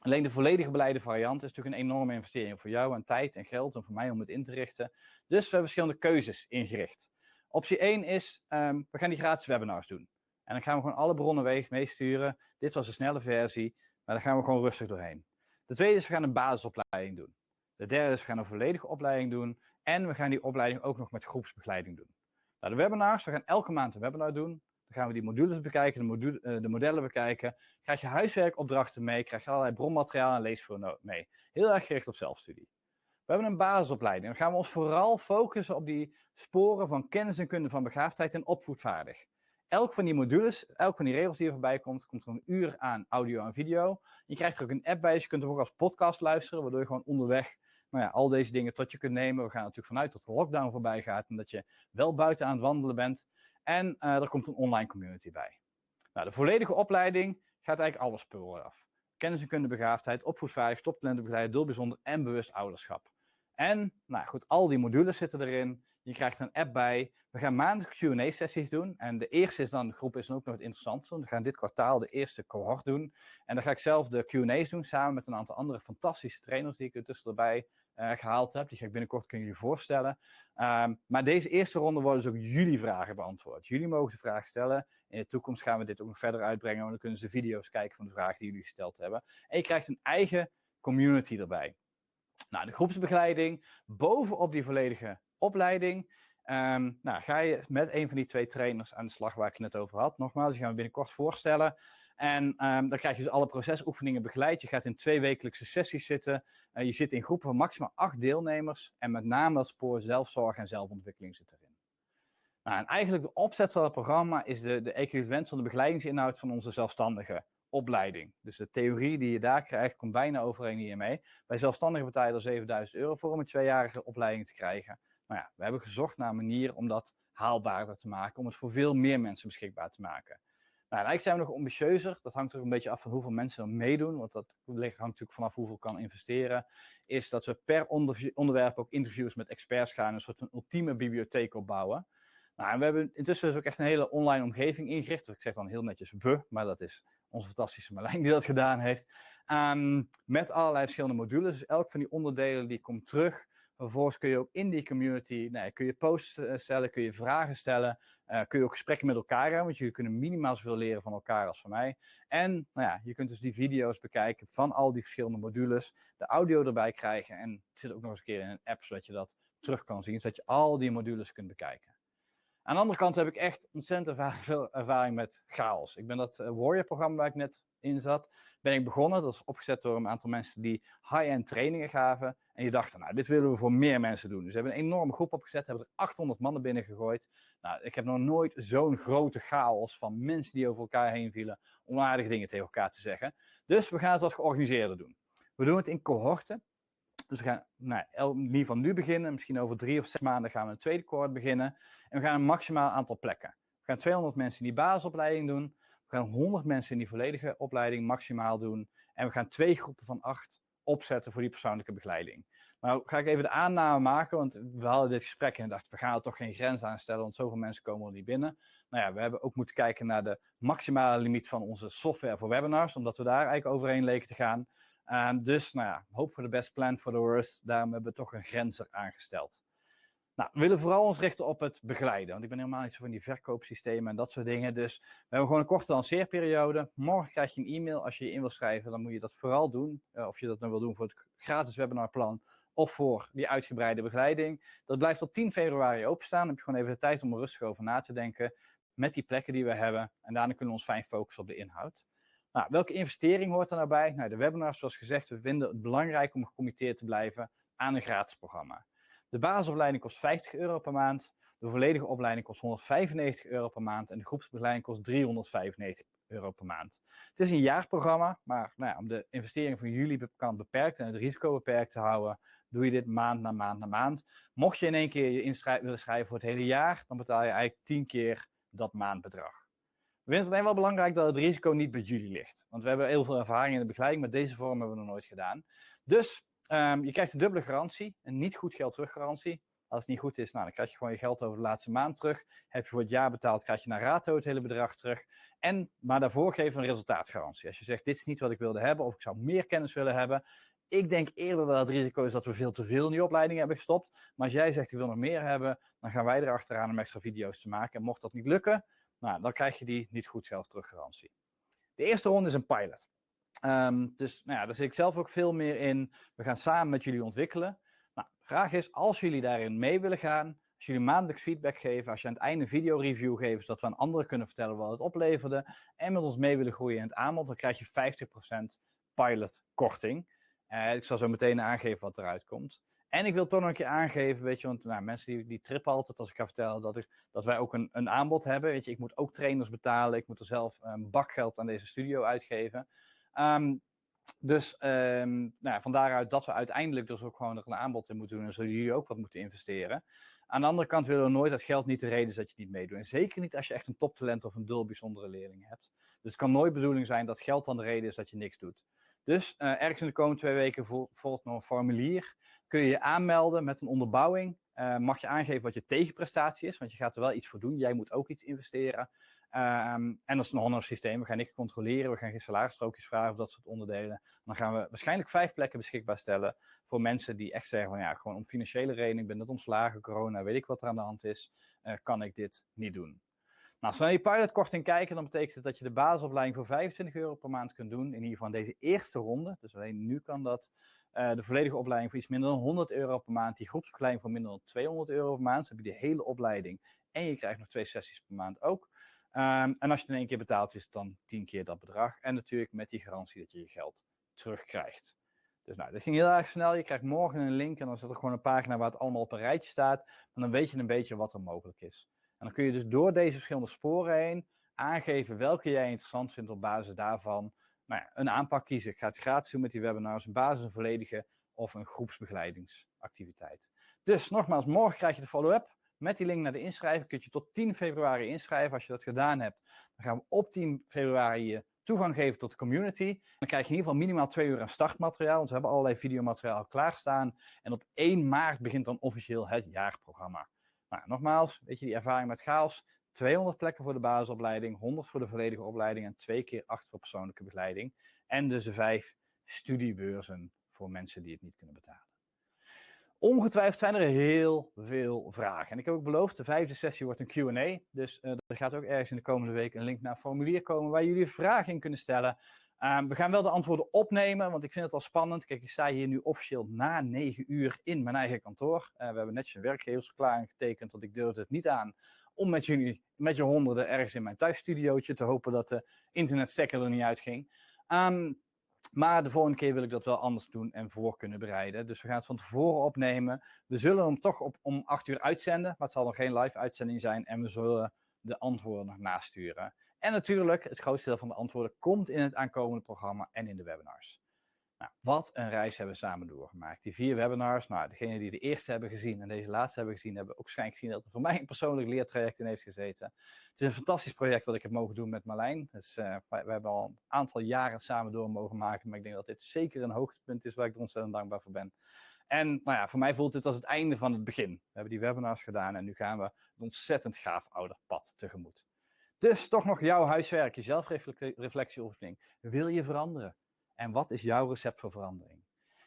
Alleen de volledige beleide variant is natuurlijk een enorme investering voor jou aan tijd en geld en voor mij om het in te richten. Dus we hebben verschillende keuzes ingericht. Optie 1 is, um, we gaan die gratis webinars doen. En dan gaan we gewoon alle bronnen meesturen. Dit was een snelle versie, maar daar gaan we gewoon rustig doorheen. De tweede is, we gaan een basisopleiding doen. De derde is, we gaan een volledige opleiding doen. En we gaan die opleiding ook nog met groepsbegeleiding doen. Nou, de webinars, we gaan elke maand een webinar doen. Dan gaan we die modules bekijken, de, module, uh, de modellen bekijken. Krijg je huiswerkopdrachten mee, krijg je allerlei bronmateriaal en leesvoer mee. Heel erg gericht op zelfstudie. We hebben een basisopleiding. Dan gaan we ons vooral focussen op die sporen van kennis en kunde van begaafdheid en opvoedvaardig. Elk van die modules, elk van die regels die er voorbij komt, komt er een uur aan audio en video. Je krijgt er ook een app bij, dus je kunt hem ook als podcast luisteren, waardoor je gewoon onderweg nou ja, al deze dingen tot je kunt nemen. We gaan natuurlijk vanuit dat de lockdown voorbij gaat en dat je wel buiten aan het wandelen bent. En uh, er komt een online community bij. Nou, de volledige opleiding gaat eigenlijk alles spullen af. Kennis en kunde begaafdheid, opvoedvaardig, toptalentenbegeleid, doelbijzonder en bewust ouderschap. En, nou goed, al die modules zitten erin. Je krijgt een app bij. We gaan maandelijks Q&A-sessies doen. En de eerste is dan, de groep is dan ook nog het interessantste. We gaan dit kwartaal de eerste cohort doen. En dan ga ik zelf de Q&A's doen, samen met een aantal andere fantastische trainers die ik er tussen erbij uh, gehaald heb. Die ga ik binnenkort kunnen jullie voorstellen. Um, maar deze eerste ronde worden dus ook jullie vragen beantwoord. Jullie mogen de vraag stellen. In de toekomst gaan we dit ook nog verder uitbrengen. Want dan kunnen ze de video's kijken van de vragen die jullie gesteld hebben. En je krijgt een eigen community erbij. Nou, de groepsbegeleiding bovenop die volledige opleiding. Um, nou, ga je met een van die twee trainers aan de slag waar ik het net over had. Nogmaals, die gaan we binnenkort voorstellen. En um, dan krijg je dus alle procesoefeningen begeleid. Je gaat in twee wekelijkse sessies zitten. Uh, je zit in groepen van maximaal acht deelnemers. En met name dat spoor zelfzorg en zelfontwikkeling zit erin. Nou, en eigenlijk de opzet van het programma is de, de equivalent van de begeleidingsinhoud van onze zelfstandige opleiding. Dus de theorie die je daar krijgt, komt bijna overeen hiermee. Bij zelfstandigen betaal je er 7000 euro voor om een tweejarige opleiding te krijgen. Nou ja, we hebben gezocht naar een manier om dat haalbaarder te maken, om het voor veel meer mensen beschikbaar te maken. Nou, eigenlijk zijn we nog ambitieuzer. Dat hangt er een beetje af van hoeveel mensen er meedoen, want dat hangt natuurlijk vanaf hoeveel kan investeren. Is dat we per onderwerp ook interviews met experts gaan, een soort van ultieme bibliotheek opbouwen. Nou, en we hebben intussen dus ook echt een hele online omgeving ingericht. Ik zeg dan heel netjes we, maar dat is onze fantastische Marlijn die dat gedaan heeft. Um, met allerlei verschillende modules. Dus elk van die onderdelen die komt terug. Vervolgens kun je ook in die community, nou, kun je posts eh, stellen, kun je vragen stellen. Uh, kun je ook gesprekken met elkaar hebben, want jullie kunnen minimaal zoveel leren van elkaar als van mij. En nou ja, je kunt dus die video's bekijken van al die verschillende modules, de audio erbij krijgen en het zit ook nog eens een keer in een app, zodat je dat terug kan zien, zodat je al die modules kunt bekijken. Aan de andere kant heb ik echt ontzettend veel ervaring met chaos. Ik ben dat uh, Warrior-programma waar ik net in zat, ben ik begonnen. Dat is opgezet door een aantal mensen die high-end trainingen gaven. En die dachten, nou, dit willen we voor meer mensen doen. Dus we hebben een enorme groep opgezet, hebben er 800 mannen binnen gegooid. Nou, ik heb nog nooit zo'n grote chaos van mensen die over elkaar heen vielen, onaardige dingen tegen elkaar te zeggen. Dus we gaan het wat georganiseerder doen. We doen het in cohorten. Dus we gaan nou, in ieder geval nu beginnen. Misschien over drie of zes maanden gaan we een tweede cohort beginnen. En we gaan een maximaal aantal plekken. We gaan 200 mensen die basisopleiding doen. We gaan 100 mensen in die volledige opleiding maximaal doen. En we gaan twee groepen van acht opzetten voor die persoonlijke begeleiding. Nou ga ik even de aanname maken, want we hadden dit gesprek en dachten, we gaan er toch geen grens aan stellen, want zoveel mensen komen er niet binnen. Nou ja, we hebben ook moeten kijken naar de maximale limiet van onze software voor webinars, omdat we daar eigenlijk overheen leken te gaan. Um, dus, nou ja, hoop voor de best, plan for the worst. Daarom hebben we toch een grens er aangesteld. Nou, we willen vooral ons richten op het begeleiden. Want ik ben helemaal niet zo van die verkoopsystemen en dat soort dingen. Dus we hebben gewoon een korte lanceerperiode. Morgen krijg je een e-mail. Als je je in wil schrijven, dan moet je dat vooral doen. Uh, of je dat dan wil doen voor het gratis webinarplan of voor die uitgebreide begeleiding. Dat blijft tot 10 februari openstaan. Dan heb je gewoon even de tijd om er rustig over na te denken. Met die plekken die we hebben. En daarna kunnen we ons fijn focussen op de inhoud. Nou, welke investering hoort er nou bij? Nou, de webinars, zoals gezegd, we vinden het belangrijk om gecommitteerd te blijven aan een gratis programma. De basisopleiding kost 50 euro per maand. De volledige opleiding kost 195 euro per maand. En de groepsbegeleiding kost 395 euro per maand. Het is een jaarprogramma, maar nou ja, om de investering van jullie kan beperkt en het risico beperkt te houden, doe je dit maand na maand na maand. Mocht je in één keer je inschrijven willen schrijven voor het hele jaar, dan betaal je eigenlijk 10 keer dat maandbedrag. We vinden het alleen wel belangrijk dat het risico niet bij jullie ligt. Want we hebben heel veel ervaring in de begeleiding, maar deze vorm hebben we nog nooit gedaan. Dus um, je krijgt een dubbele garantie, een niet goed geld terug garantie. Als het niet goed is, nou, dan krijg je gewoon je geld over de laatste maand terug. Heb je voor het jaar betaald, krijg je naar rato het hele bedrag terug. En, maar daarvoor geven we een resultaatgarantie. Als je zegt, dit is niet wat ik wilde hebben, of ik zou meer kennis willen hebben. Ik denk eerder dat het risico is dat we veel te veel in die opleiding hebben gestopt. Maar als jij zegt, ik wil nog meer hebben, dan gaan wij erachteraan om extra video's te maken. En mocht dat niet lukken, nou, dan krijg je die niet goed geld terug garantie. De eerste ronde is een pilot. Um, dus nou ja, daar zit ik zelf ook veel meer in. We gaan samen met jullie ontwikkelen. Nou, vraag is, als jullie daarin mee willen gaan, als jullie maandelijks feedback geven, als je aan het einde een video-review geeft, zodat we aan anderen kunnen vertellen wat het opleverde, en met ons mee willen groeien in het aanbod, dan krijg je 50% pilot korting. Uh, ik zal zo meteen aangeven wat eruit komt. En ik wil toch nog een keer aangeven, weet je, want nou, mensen die, die trippen altijd als ik ga vertellen dat, ik, dat wij ook een, een aanbod hebben. Weet je, ik moet ook trainers betalen, ik moet er zelf een bakgeld aan deze studio uitgeven. Um, dus um, nou ja, van daaruit dat we uiteindelijk dus ook gewoon er een aanbod in moeten doen en zullen jullie ook wat moeten investeren. Aan de andere kant willen we nooit dat geld niet de reden is dat je niet meedoet. En zeker niet als je echt een toptalent of een dul bijzondere leerling hebt. Dus het kan nooit bedoeling zijn dat geld dan de reden is dat je niks doet. Dus uh, ergens in de komende twee weken volgt nog een formulier. Kun je je aanmelden met een onderbouwing. Uh, mag je aangeven wat je tegenprestatie is, want je gaat er wel iets voor doen. Jij moet ook iets investeren. Um, en dat is een honor systeem. We gaan niks controleren, we gaan geen salarisstrookjes vragen of dat soort onderdelen. Dan gaan we waarschijnlijk vijf plekken beschikbaar stellen voor mensen die echt zeggen van ja, gewoon om financiële reden, ik ben net ontslagen, corona, weet ik wat er aan de hand is, uh, kan ik dit niet doen. Nou, als we naar die pilotkorting kijken, dan betekent het dat je de basisopleiding voor 25 euro per maand kunt doen. In ieder geval deze eerste ronde. Dus alleen nu kan dat. Uh, de volledige opleiding voor iets minder dan 100 euro per maand. Die groepsopleiding voor minder dan 200 euro per maand. Dus heb je de hele opleiding. En je krijgt nog twee sessies per maand ook. Um, en als je het in één keer betaalt, is het dan 10 keer dat bedrag. En natuurlijk met die garantie dat je je geld terugkrijgt. Dus nou, dit ging heel erg snel. Je krijgt morgen een link en dan zit er gewoon een pagina waar het allemaal op een rijtje staat. Maar dan weet je een beetje wat er mogelijk is. En dan kun je dus door deze verschillende sporen heen aangeven welke jij interessant vindt op basis daarvan. Nou ja, een aanpak kiezen. Ik ga het gratis doen met die webinars, een basis een volledige of een groepsbegeleidingsactiviteit. Dus nogmaals, morgen krijg je de follow-up. Met die link naar de inschrijving kun je tot 10 februari inschrijven. Als je dat gedaan hebt, dan gaan we op 10 februari je toegang geven tot de community. Dan krijg je in ieder geval minimaal twee uur aan startmateriaal. Want we hebben allerlei videomateriaal klaarstaan. En op 1 maart begint dan officieel het jaarprogramma. Nou, nogmaals, weet je, die ervaring met chaos. 200 plekken voor de basisopleiding, 100 voor de volledige opleiding en twee keer 8 voor persoonlijke begeleiding. En dus de vijf studiebeurzen voor mensen die het niet kunnen betalen. Ongetwijfeld zijn er heel veel vragen. En ik heb ook beloofd, de vijfde sessie wordt een Q&A. Dus uh, er gaat ook ergens in de komende week een link naar een formulier komen waar jullie vragen in kunnen stellen. Um, we gaan wel de antwoorden opnemen, want ik vind het al spannend. Kijk, ik sta hier nu officieel na negen uur in mijn eigen kantoor. Uh, we hebben netjes een werkgeversverklaring getekend, want ik durfde het niet aan om met jullie, met je honderden, ergens in mijn thuisstudiootje te hopen dat de internetstekker er niet uitging. Um, maar de volgende keer wil ik dat wel anders doen en voor kunnen bereiden. Dus we gaan het van tevoren opnemen. We zullen hem toch op, om 8 uur uitzenden, maar het zal nog geen live uitzending zijn. En we zullen de antwoorden nog nasturen. En natuurlijk, het grootste deel van de antwoorden komt in het aankomende programma en in de webinars. Nou, wat een reis hebben we samen doorgemaakt. Die vier webinars, nou, degenen die de eerste hebben gezien en deze laatste hebben gezien, hebben ook waarschijnlijk gezien dat er voor mij een persoonlijk leertraject in heeft gezeten. Het is een fantastisch project wat ik heb mogen doen met Marlijn. Wij, we hebben al een aantal jaren samen door mogen maken, maar ik denk dat dit zeker een hoogtepunt is waar ik ontzettend dankbaar voor ben. En nou ja, voor mij voelt dit als het einde van het begin. We hebben die webinars gedaan en nu gaan we een ontzettend gaaf ouderpad tegemoet. Dus toch nog jouw huiswerk, je zelfreflectieoefening. Wil je veranderen? En wat is jouw recept voor verandering?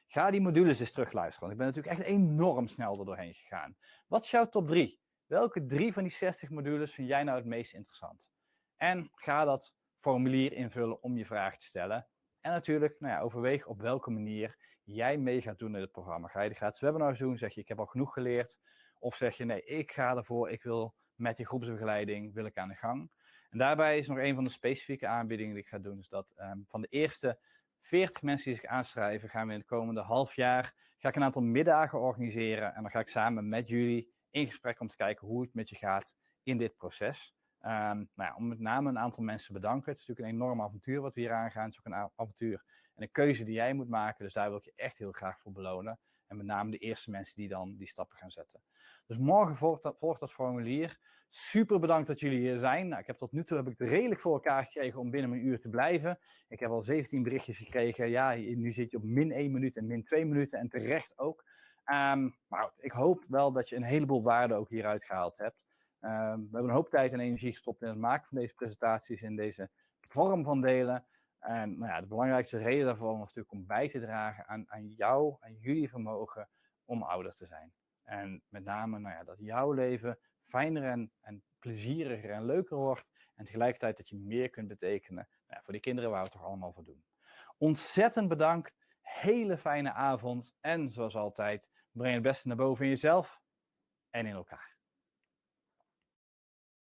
Ga die modules eens terugluisteren, want ik ben natuurlijk echt enorm snel er doorheen gegaan. Wat is jouw top 3? Welke drie van die 60 modules vind jij nou het meest interessant? En ga dat formulier invullen om je vraag te stellen. En natuurlijk, nou ja, overweeg op welke manier jij mee gaat doen in het programma. Ga je de gratis webinars doen? Zeg je, ik heb al genoeg geleerd? Of zeg je, nee, ik ga ervoor, ik wil met die groepsbegeleiding, wil ik aan de gang. En daarbij is nog een van de specifieke aanbiedingen die ik ga doen, is dat um, van de eerste 40 mensen die zich aanschrijven, gaan we in het komende half jaar ga ik een aantal middagen organiseren. En dan ga ik samen met jullie in gesprek om te kijken hoe het met je gaat in dit proces. Um, nou ja, om met name een aantal mensen te bedanken. Het is natuurlijk een enorm avontuur wat we hier aangaan. Het is ook een avontuur en een keuze die jij moet maken. Dus daar wil ik je echt heel graag voor belonen. En met name de eerste mensen die dan die stappen gaan zetten. Dus morgen volgt dat, volgt dat formulier. Super bedankt dat jullie hier zijn. Nou, ik heb tot nu toe heb ik het redelijk voor elkaar gekregen om binnen mijn uur te blijven. Ik heb al 17 berichtjes gekregen. Ja, nu zit je op min 1 minuut en min 2 minuten en terecht ook. Um, maar ik hoop wel dat je een heleboel waarde ook hieruit gehaald hebt. Um, we hebben een hoop tijd en energie gestopt in het maken van deze presentaties in deze vorm van delen. En nou ja, de belangrijkste reden daarvoor is natuurlijk om bij te dragen aan, aan jou, aan jullie vermogen om ouder te zijn. En met name nou ja, dat jouw leven fijner en, en plezieriger en leuker wordt. En tegelijkertijd dat je meer kunt betekenen nou ja, voor die kinderen waar we het toch allemaal voor doen. Ontzettend bedankt. Hele fijne avond. En zoals altijd, breng het beste naar boven in jezelf en in elkaar.